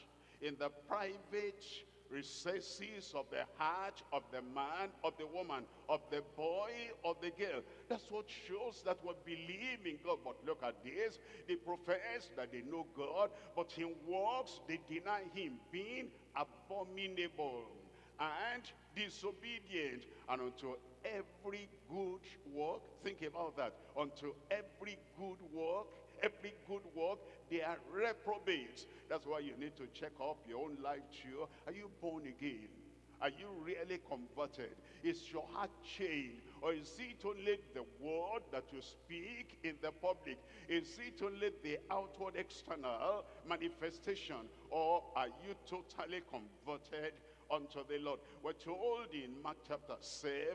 in the private recesses of the heart of the man, of the woman, of the boy, of the girl. That's what shows that we believe in God. But look at this. They profess that they know God, but in works they deny him, being abominable and disobedient and unto every good work think about that unto every good work every good work they are reprobates. That's why you need to check up your own life too. Are you born again? Are you really converted? Is your heart changed? Or is it only the word that you speak in the public? Is it only the outward external manifestation? Or are you totally converted unto the Lord. We're told in Mark chapter 7,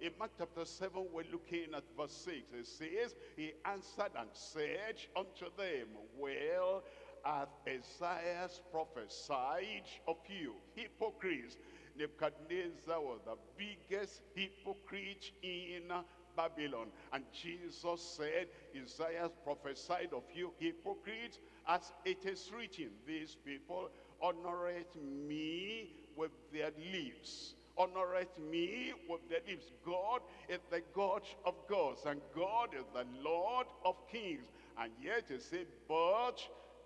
in Mark chapter 7, we're looking at verse 6. It says, He answered and said unto them, Well, hath Isaiah prophesied of you, hypocrites. Nebuchadnezzar was the biggest hypocrite in Babylon. And Jesus said, Isaiah prophesied of you, hypocrites, as it is written, these people honoreth me with their lips. Honoreth me with their lips. God is the God of gods, and God is the Lord of kings. And yet he say, but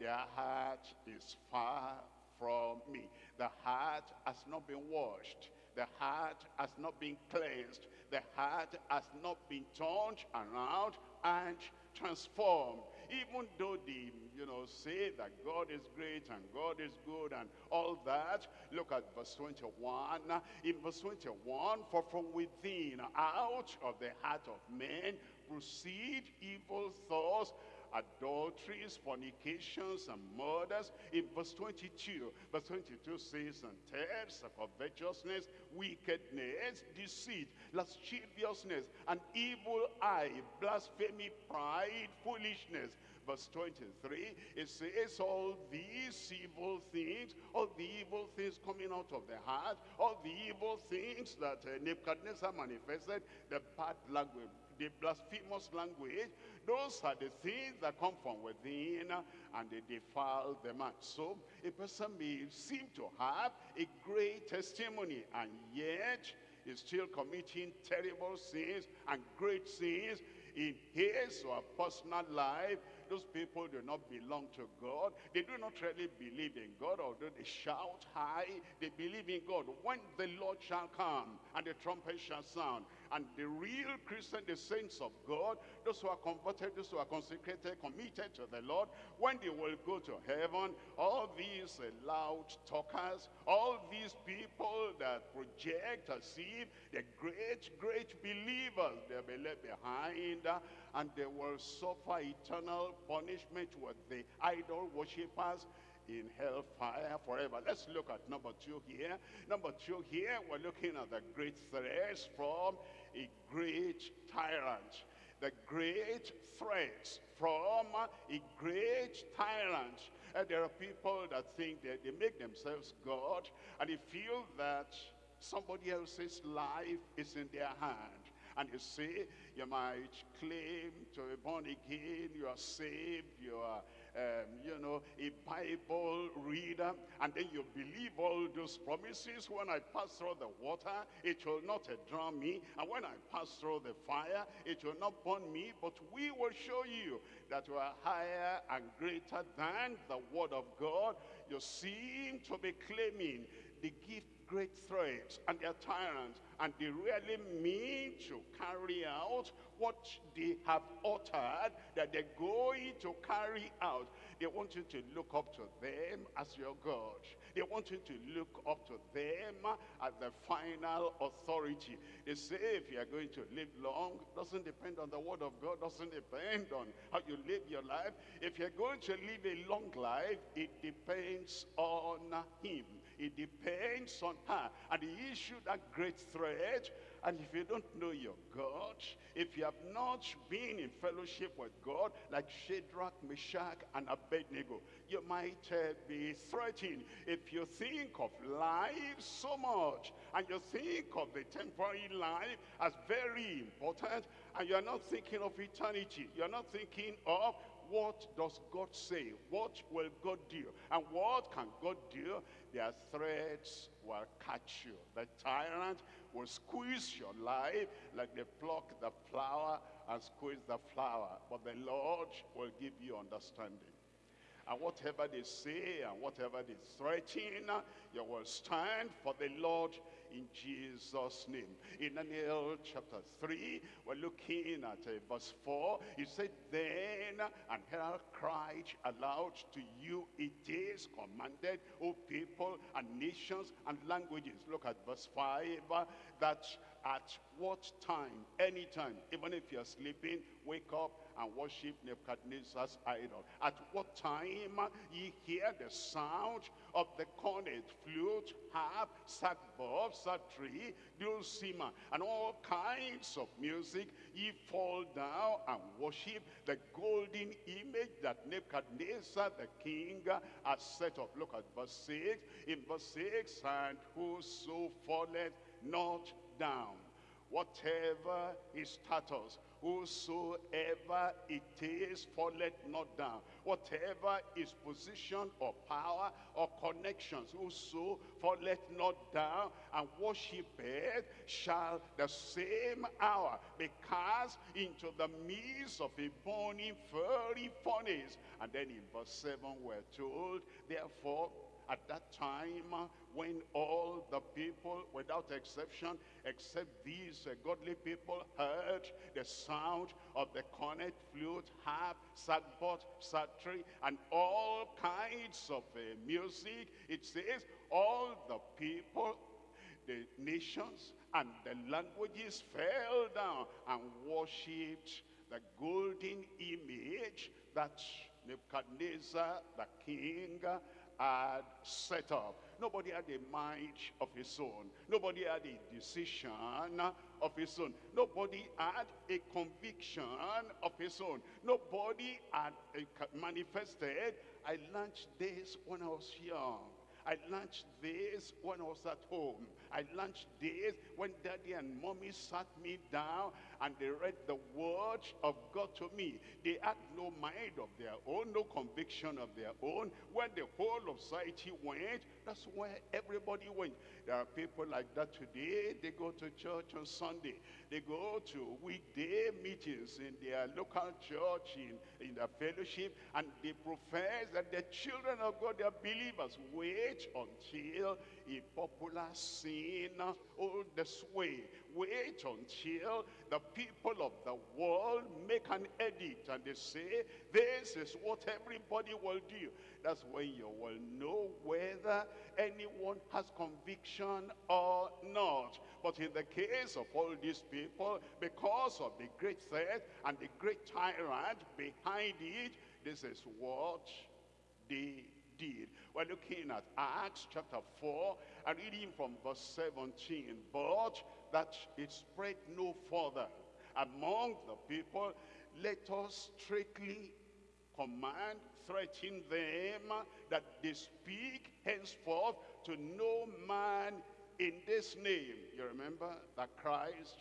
their heart is far from me. The heart has not been washed. The heart has not been cleansed. The heart has not been turned around and transformed. Even though they, you know, say that God is great and God is good and all that, look at verse 21. In verse 21, for from within, out of the heart of men, proceed evil thoughts, adulteries, fornications, and murders. In verse 22, verse 22 says, and thefts, of covetousness, wickedness, deceit, lasciviousness, an evil eye, blasphemy, pride, foolishness. Verse 23, it says all these evil things, all the evil things coming out of the heart, all the evil things that uh, Nebuchadnezzar manifested, the bad language, the blasphemous language, those are the things that come from within and they defile the man. So a person may seem to have a great testimony and yet is still committing terrible sins and great sins in his or personal life. Those people do not belong to God. They do not really believe in God, although they shout high. They believe in God. When the Lord shall come and the trumpet shall sound, and the real Christian, the saints of God, those who are converted, those who are consecrated, committed to the Lord, when they will go to heaven, all these uh, loud talkers, all these people that project as if they're great, great believers, they'll be left behind uh, and they will suffer eternal punishment with the idol worshippers in hellfire forever. Let's look at number two here. Number two here, we're looking at the great threats from a great tyrant. The great threats from a great tyrant. And there are people that think that they make themselves God and they feel that somebody else's life is in their hand. And you see, you might claim to be born again, you are saved, you are um, you know, a Bible reader, and then you believe all those promises. When I pass through the water, it will not uh, drown me, and when I pass through the fire, it will not burn me, but we will show you that we are higher and greater than the word of God. You seem to be claiming the give great threats and they're tyrants and they really mean to carry out what they have uttered that they're going to carry out. They want you to look up to them as your God. They want you to look up to them as the final authority. They say if you are going to live long, doesn't depend on the word of God, doesn't depend on how you live your life. If you're going to live a long life, it depends on him. It depends on her. And he issued that great threat. And if you don't know your God, if you have not been in fellowship with God, like Shadrach, Meshach, and Abednego, you might uh, be threatened. If you think of life so much, and you think of the temporary life as very important, and you're not thinking of eternity, you're not thinking of what does God say? What will God do? And what can God do? Their threats will catch you. The tyrant will squeeze your life like they pluck the flower and squeeze the flower. But the Lord will give you understanding. And whatever they say and whatever they threaten, you will stand for the Lord in Jesus' name. In Daniel chapter 3, we're looking at uh, verse 4. He said, Then and hell cried aloud to you, it is commanded, O people and nations and languages. Look at verse 5, uh, that at what time, any time, even if you're sleeping, wake up and worship Nebuchadnezzar's idol. At what time uh, ye hear the sound of the cornet, flute, harp, sackbut, psaltery, dulcimer, and all kinds of music, ye fall down and worship the golden image that Nebuchadnezzar the king uh, has set up. Look at verse 6. In verse 6, and whoso falleth not down, whatever his status, whosoever it is, falleth not down. Whatever his position or power or connections, whoso falleth not down and worshipeth, shall the same hour be cast into the midst of a burning fiery furnace. And then in verse 7 we're told, therefore, at that time when all the people without exception except these uh, godly people heard the sound of the cornet flute harp sackbut psaltery and all kinds of uh, music. It says all the people the nations and the languages fell down and worshipped the golden image that Nebuchadnezzar the king had set up. Nobody had a mind of his own. Nobody had a decision of his own. Nobody had a conviction of his own. Nobody had manifested. I launched this when I was young. I launched this when I was at home. I launched this when daddy and mommy sat me down and they read the word of God to me. They had no mind of their own, no conviction of their own. When the whole of society went, that's where everybody went. There are people like that today. They go to church on Sunday. They go to weekday meetings in their local church, in, in their fellowship, and they profess that the children of God, they are believers. Wait until a popular sin hold the sway. Wait until the people of the world make an edit and they say, this is what everybody will do. That's when you will know whether anyone has conviction or not. But in the case of all these people, because of the great threat and the great tyrant behind it, this is what they did. We're looking at Acts chapter 4 and reading from verse 17. But that it spread no further among the people, let us strictly command, threaten them that they speak henceforth to no man in this name. You remember that Christ,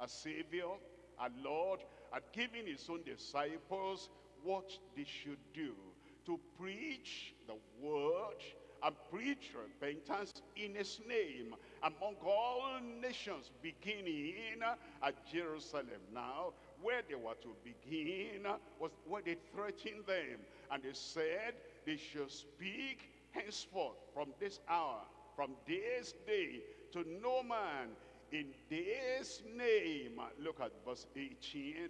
a Savior, a Lord, had given his own disciples what they should do to preach the word and preach repentance in his name among all nations beginning at Jerusalem. Now, where they were to begin was where they threatened them. And they said they should speak henceforth from this hour, from this day, to no man in this name. Look at verse 18.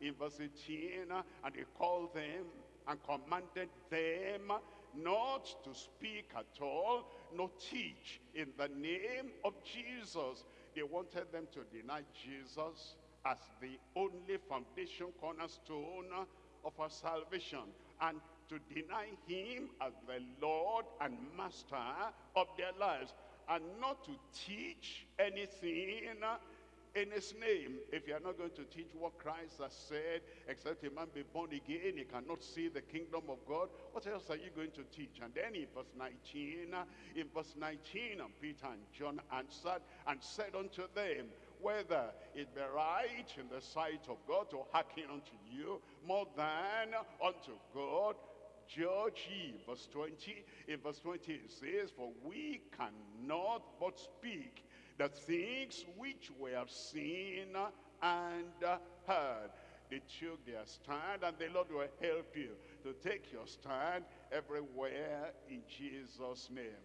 In verse 18, and they called them and commanded them not to speak at all, nor teach in the name of Jesus. They wanted them to deny Jesus as the only foundation cornerstone of our salvation and to deny him as the Lord and Master of their lives and not to teach anything in his name. If you are not going to teach what Christ has said, except a man be born again, he cannot see the kingdom of God, what else are you going to teach? And then in verse 19, in verse 19, and Peter and John answered and said unto them, whether it be right in the sight of God to hearken unto you more than unto God, judge ye. Verse 20, in verse 20 it says, For we cannot but speak the things which we have seen and heard. They took their stand and the Lord will help you to take your stand everywhere in Jesus' name.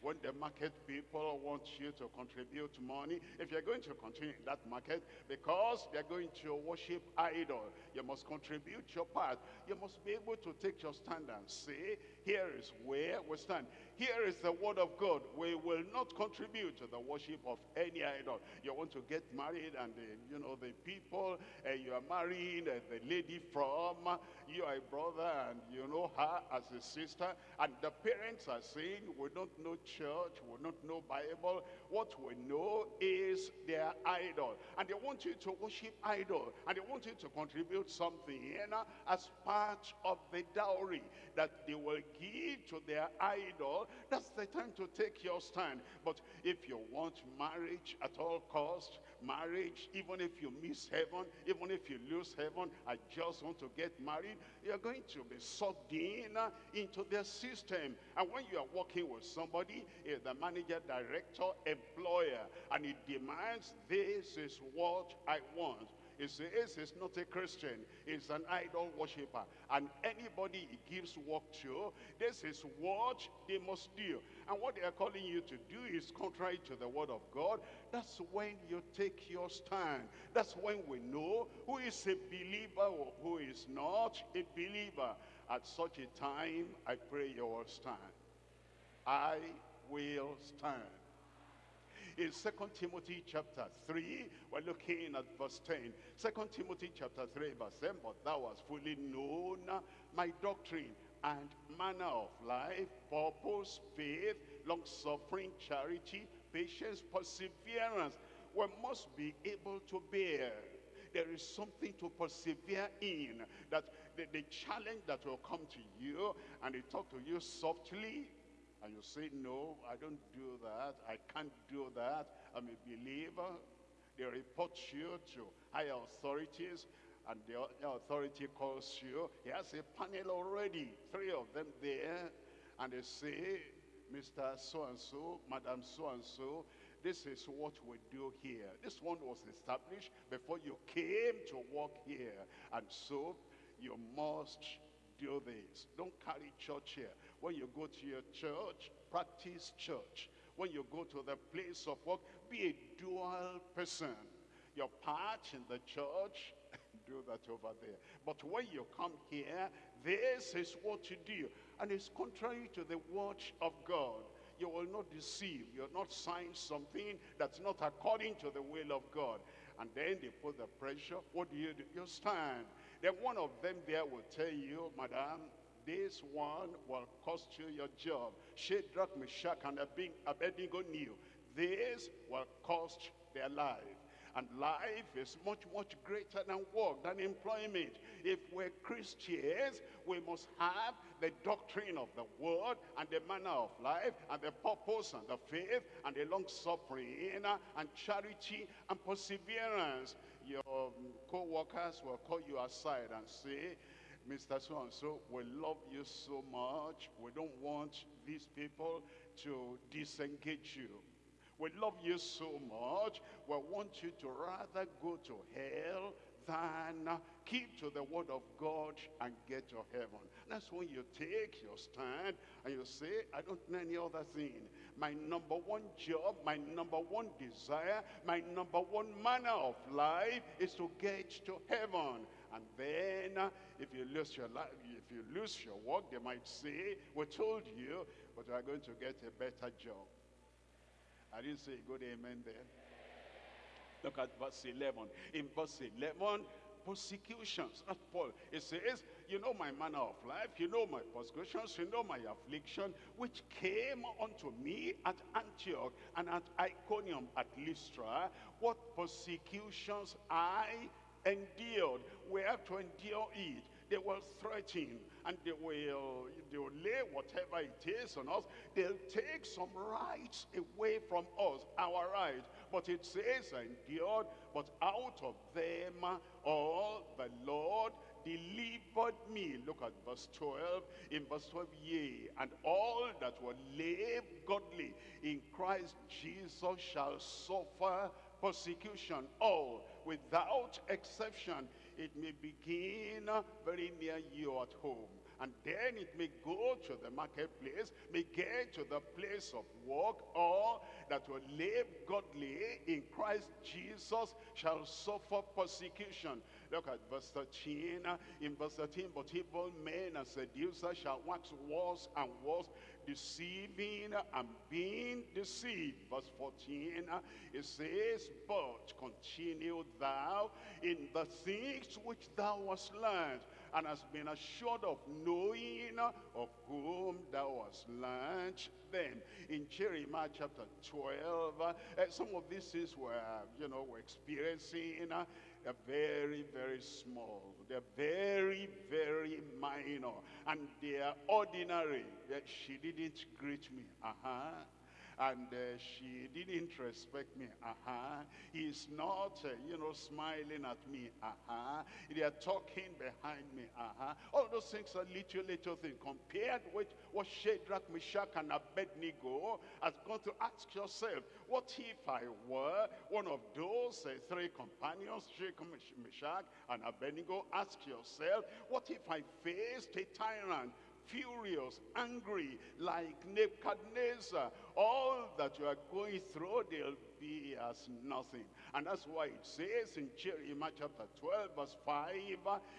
when the market people want you to contribute money, if you're going to continue in that market, because they're going to worship idol, you must contribute your part. You must be able to take your stand and say, here is where we stand. Here is the word of God. We will not contribute to the worship of any idol. You want to get married and the, you know the people uh, you are marrying uh, the lady from, uh, you are a brother and you know her as a sister. And the parents are saying, we don't know church, we don't know Bible. What we know is their idol. And they want you to worship idol. And they want you to contribute something in uh, as part of the dowry that they will give to their idol that's the time to take your stand. But if you want marriage at all cost, marriage, even if you miss heaven, even if you lose heaven, I just want to get married, you're going to be sucked in uh, into their system. And when you are working with somebody, is the manager, director, employer, and he demands, this is what I want. He says he's not a Christian. He's an idol worshiper. And anybody he gives work to, this is what they must do. And what they are calling you to do is contrary to the word of God. That's when you take your stand. That's when we know who is a believer or who is not a believer. At such a time, I pray you will stand. I will stand in Second Timothy chapter 3, we're looking at verse 10. 2 Timothy chapter 3, verse 10, but thou hast fully known my doctrine and manner of life, purpose, faith, long-suffering, charity, patience, perseverance. We must be able to bear. There is something to persevere in. That the, the challenge that will come to you and they talk to you softly, and you say, no, I don't do that. I can't do that. I'm a believer. They report you to higher authorities and the authority calls you. He has a panel already, three of them there. And they say, Mr. So-and-so, Madam So-and-so, this is what we do here. This one was established before you came to work here. And so you must do this. Don't carry church here. When you go to your church, practice church. When you go to the place of work, be a dual person. Your part in the church, do that over there. But when you come here, this is what you do. And it's contrary to the word of God. You will not deceive. You'll not sign something that's not according to the will of God. And then they put the pressure. What do you do? You stand. Then one of them there will tell you, Madam, this one will cost you your job. Shadrach, Meshach, and Abednego knew this will cost their life. And life is much, much greater than work, than employment. If we're Christians, we must have the doctrine of the word and the manner of life and the purpose and the faith and the long-suffering and charity and perseverance. Your um, co-workers will call you aside and say, Mr. So-and-so, we love you so much. We don't want these people to disengage you. We love you so much. We want you to rather go to hell than keep to the word of God and get to heaven. That's when you take your stand and you say, I don't know any other thing. My number one job, my number one desire, my number one manner of life is to get to heaven. And then uh, if you lose your life, if you lose your work, they might say, we told you, but you are going to get a better job. I didn't say good amen there. Look at verse 11. In verse 11, persecutions. That's Paul. It says, you know my manner of life, you know my persecutions, you know my affliction, which came unto me at Antioch and at Iconium at Lystra. What persecutions I endured. We have to endure it. They will threaten and they will, they will lay whatever it is on us. They'll take some rights away from us, our rights. But it says, endured, but out of them all the Lord delivered me. Look at verse 12. In verse 12, yea, and all that will live godly in Christ Jesus shall suffer persecution. All, without exception. It may begin very near you at home. And then it may go to the marketplace, may get to the place of work, or that will live godly in Christ Jesus shall suffer persecution. Look at verse 13. In verse 13, but evil men and seducers shall wax worse and worse, deceiving and being deceived. Verse 14, it says, But continue thou in the things which thou hast learned, and hast been assured of knowing of whom thou hast learned them. In Jeremiah chapter 12, uh, some of these things were, you know, we're experiencing. Uh, they're very, very small. They're very, very minor. And they are ordinary. She didn't greet me. Uh-huh. And uh, she didn't respect me. Uh-huh. He's not, uh, you know, smiling at me. Uh-huh. They are talking behind me. Uh-huh. All those things are little, little things. Compared with what Shadrach, Meshach, and Abednego has gone to ask yourself, what if I were one of those uh, three companions, Shadrach, Meshach, and Abednego? Ask yourself, what if I faced a tyrant furious, angry, like Nebuchadnezzar. All that you are going through, they'll be as nothing. And that's why it says in Jeremiah chapter 12, verse 5,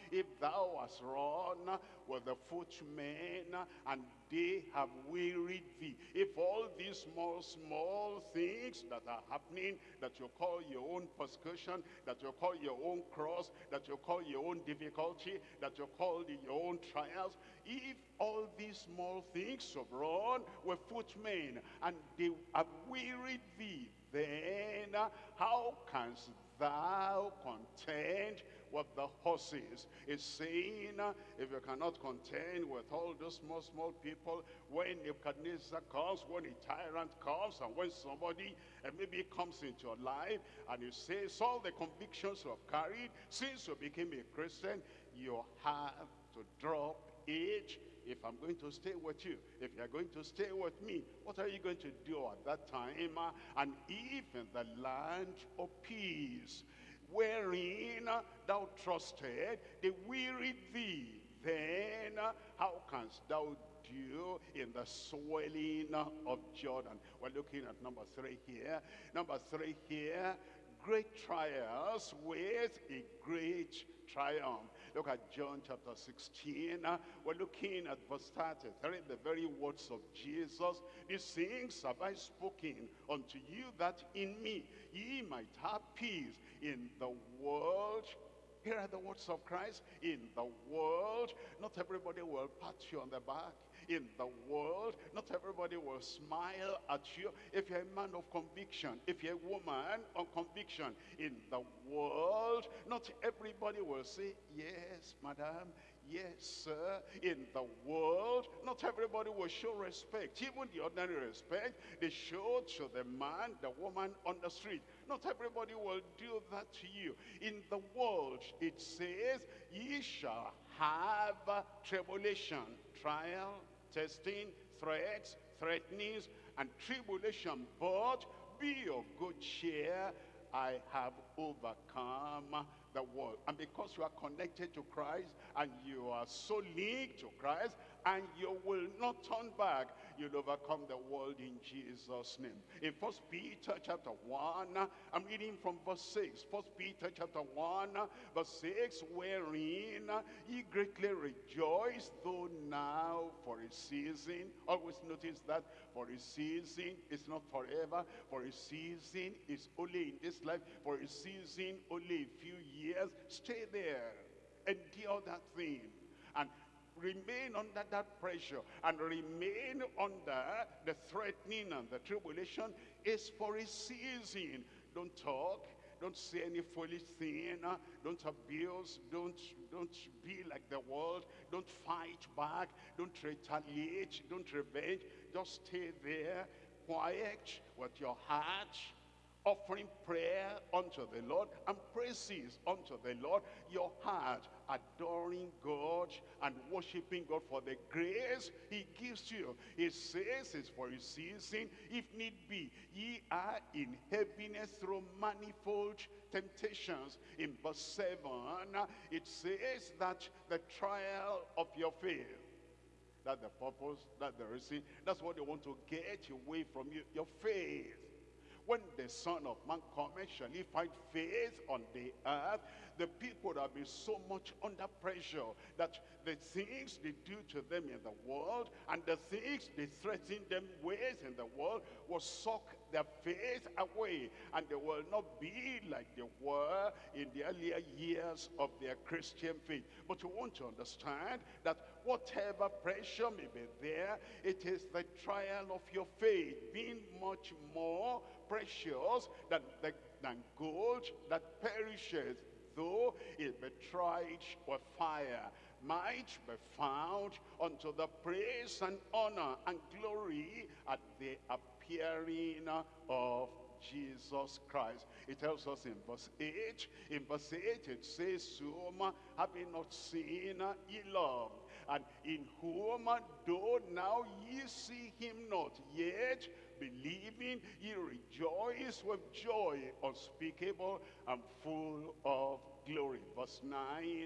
If thou hast run with the footmen, and they have wearied thee. If all these small, small things that are happening, that you call your own persecution, that you call your own cross, that you call your own difficulty, that you call your own trials, if all these small things have run with footmen, and they have wearied thee, then how canst thou contend with the horses? It's saying, uh, if you cannot contend with all those small, small people, when Nebuchadnezzar comes, when a tyrant comes, and when somebody uh, maybe comes into your life, and you say, all the convictions you have carried since you became a Christian, you have to drop it if I'm going to stay with you, if you're going to stay with me, what are you going to do at that time? Uh, And in the land of peace, wherein uh, thou trusted, they wearied thee, then uh, how canst thou do in the swelling of Jordan? We're looking at number three here. Number three here, great trials with a great triumph. Look at John chapter 16. Uh, We're looking at verse 33, the very words of Jesus. These things have I spoken unto you that in me ye might have peace in the world. Here are the words of Christ. In the world, not everybody will pat you on the back. In the world, not everybody will smile at you. If you're a man of conviction, if you're a woman of conviction, in the world, not everybody will say, yes, madam, yes, sir. In the world, not everybody will show respect. Even the ordinary respect, they show to the man, the woman on the street. Not everybody will do that to you. In the world, it says, ye shall have tribulation, trial, testing, threats, threatenings, and tribulation. But be of good cheer. I have overcome the world. And because you are connected to Christ and you are so linked to Christ and you will not turn back, you'll overcome the world in Jesus' name. In First Peter chapter 1, I'm reading from verse 6. First Peter chapter 1, verse 6, wherein ye greatly rejoice, though now for a season. Always notice that for a season is not forever. For a season is only in this life. For a season, only a few years. Stay there. Endure that thing. And remain under that pressure and remain under the threatening and the tribulation is for a season. Don't talk. Don't say any foolish thing. Don't abuse. Don't, don't be like the world. Don't fight back. Don't retaliate. Don't revenge. Just stay there, quiet with your heart, offering prayer unto the Lord and praises unto the Lord, your heart adoring God and worshiping God for the grace he gives you. He says it's for a season, if need be. Ye are in heaviness through manifold temptations. In verse 7, it says that the trial of your faith, That's the purpose, that's the reason. That's what they want to get away from you, your faith. When the Son of Man cometh, shall he find faith on the earth? The people have been so much under pressure that the things they do to them in the world and the things they threaten them with in the world will suck their faith away and they will not be like they were in the earlier years of their Christian faith. But you want to understand that whatever pressure may be there, it is the trial of your faith being much more precious than, than gold that perishes, though it be tried with fire might be found unto the praise and honor and glory at the appearing of Jesus Christ. It tells us in verse 8, in verse 8 it says, whom having not seen ye love, and in whom though now ye see him not, yet believing ye rejoice with joy unspeakable and full of glory. Verse 9,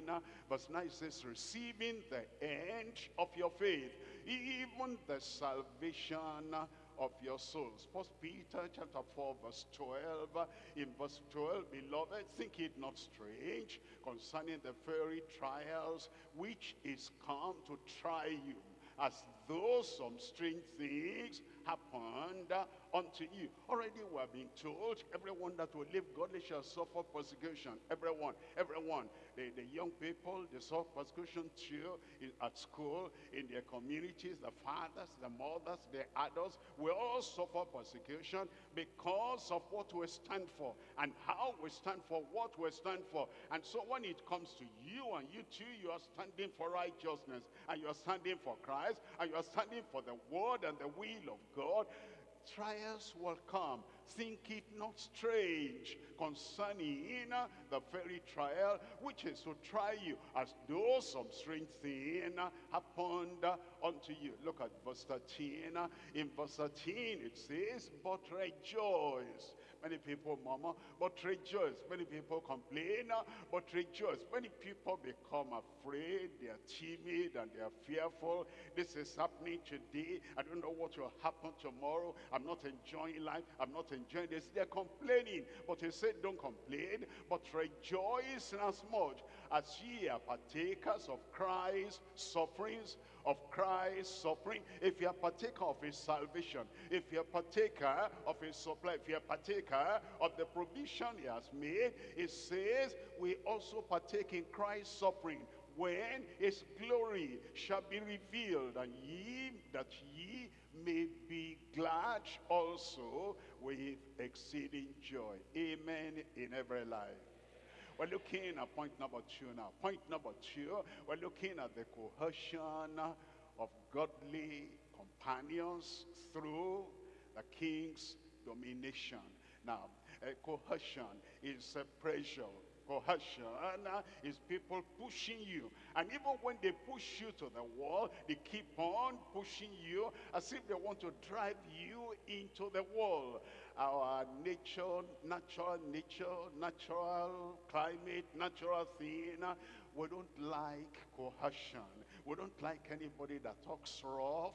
uh, verse 9 says, receiving the end of your faith, even the salvation of your souls. First Peter chapter 4 verse 12. Uh, in verse 12, beloved, think it not strange concerning the very trials which is come to try you, as though some strange things happened unto you. Already we have been told, everyone that will live godly shall suffer persecution. Everyone, everyone. The, the young people, they suffer persecution too in, at school, in their communities, the fathers, the mothers, the adults. We all suffer persecution because of what we stand for and how we stand for what we stand for. And so when it comes to you and you too, you are standing for righteousness and you are standing for Christ and you are standing for the word and the will of God trials will come. Think it not strange concerning the very trial which is to try you as though some strange thing happened unto you. Look at verse 13. uh, In verse 13 it says, but rejoice. Many people murmur, but rejoice. Many people complain, but rejoice. Many people become afraid, they are timid and they are fearful. This is happening today. I don't know what will happen tomorrow. I'm not enjoying life. I'm not enjoying this. They're complaining. But he said, don't complain, but rejoice as much as ye are partakers of Christ's sufferings, of Christ's suffering. If you are partaker of his salvation, if you are partaker of his supply, if you are partaker of the provision he has made, it says we also partake in Christ's suffering when his glory shall be revealed and ye that ye may be glad also with exceeding joy amen in every life we're looking at point number two now. Point number two we're looking at the coercion of godly companions through the king's domination. Now cohesion is a pressure cohesion uh, is people pushing you. And even when they push you to the wall they keep on pushing you as if they want to drive you into the wall. Our nature natural nature natural climate natural thing uh, we don't like coercion. we don't like anybody that talks rough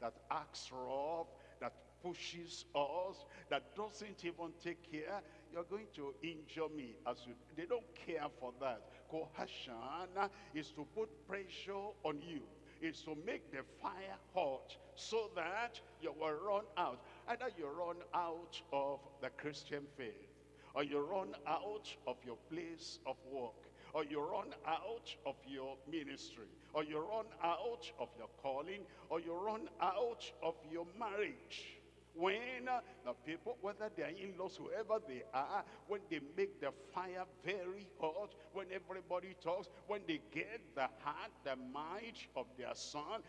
that acts rough that pushes us that doesn't even take care you're going to injure me as you they don't care for that. Coercion is to put pressure on you. Is to make the fire hot so that you will run out. Either you run out of the christian faith or you run out of your place of work or you run out of your ministry or you run out of your calling or you run out of your marriage when uh, the people, whether they are in-laws, whoever they are, when they make the fire very hot, when everybody talks, when they get the heart, the mind of their son,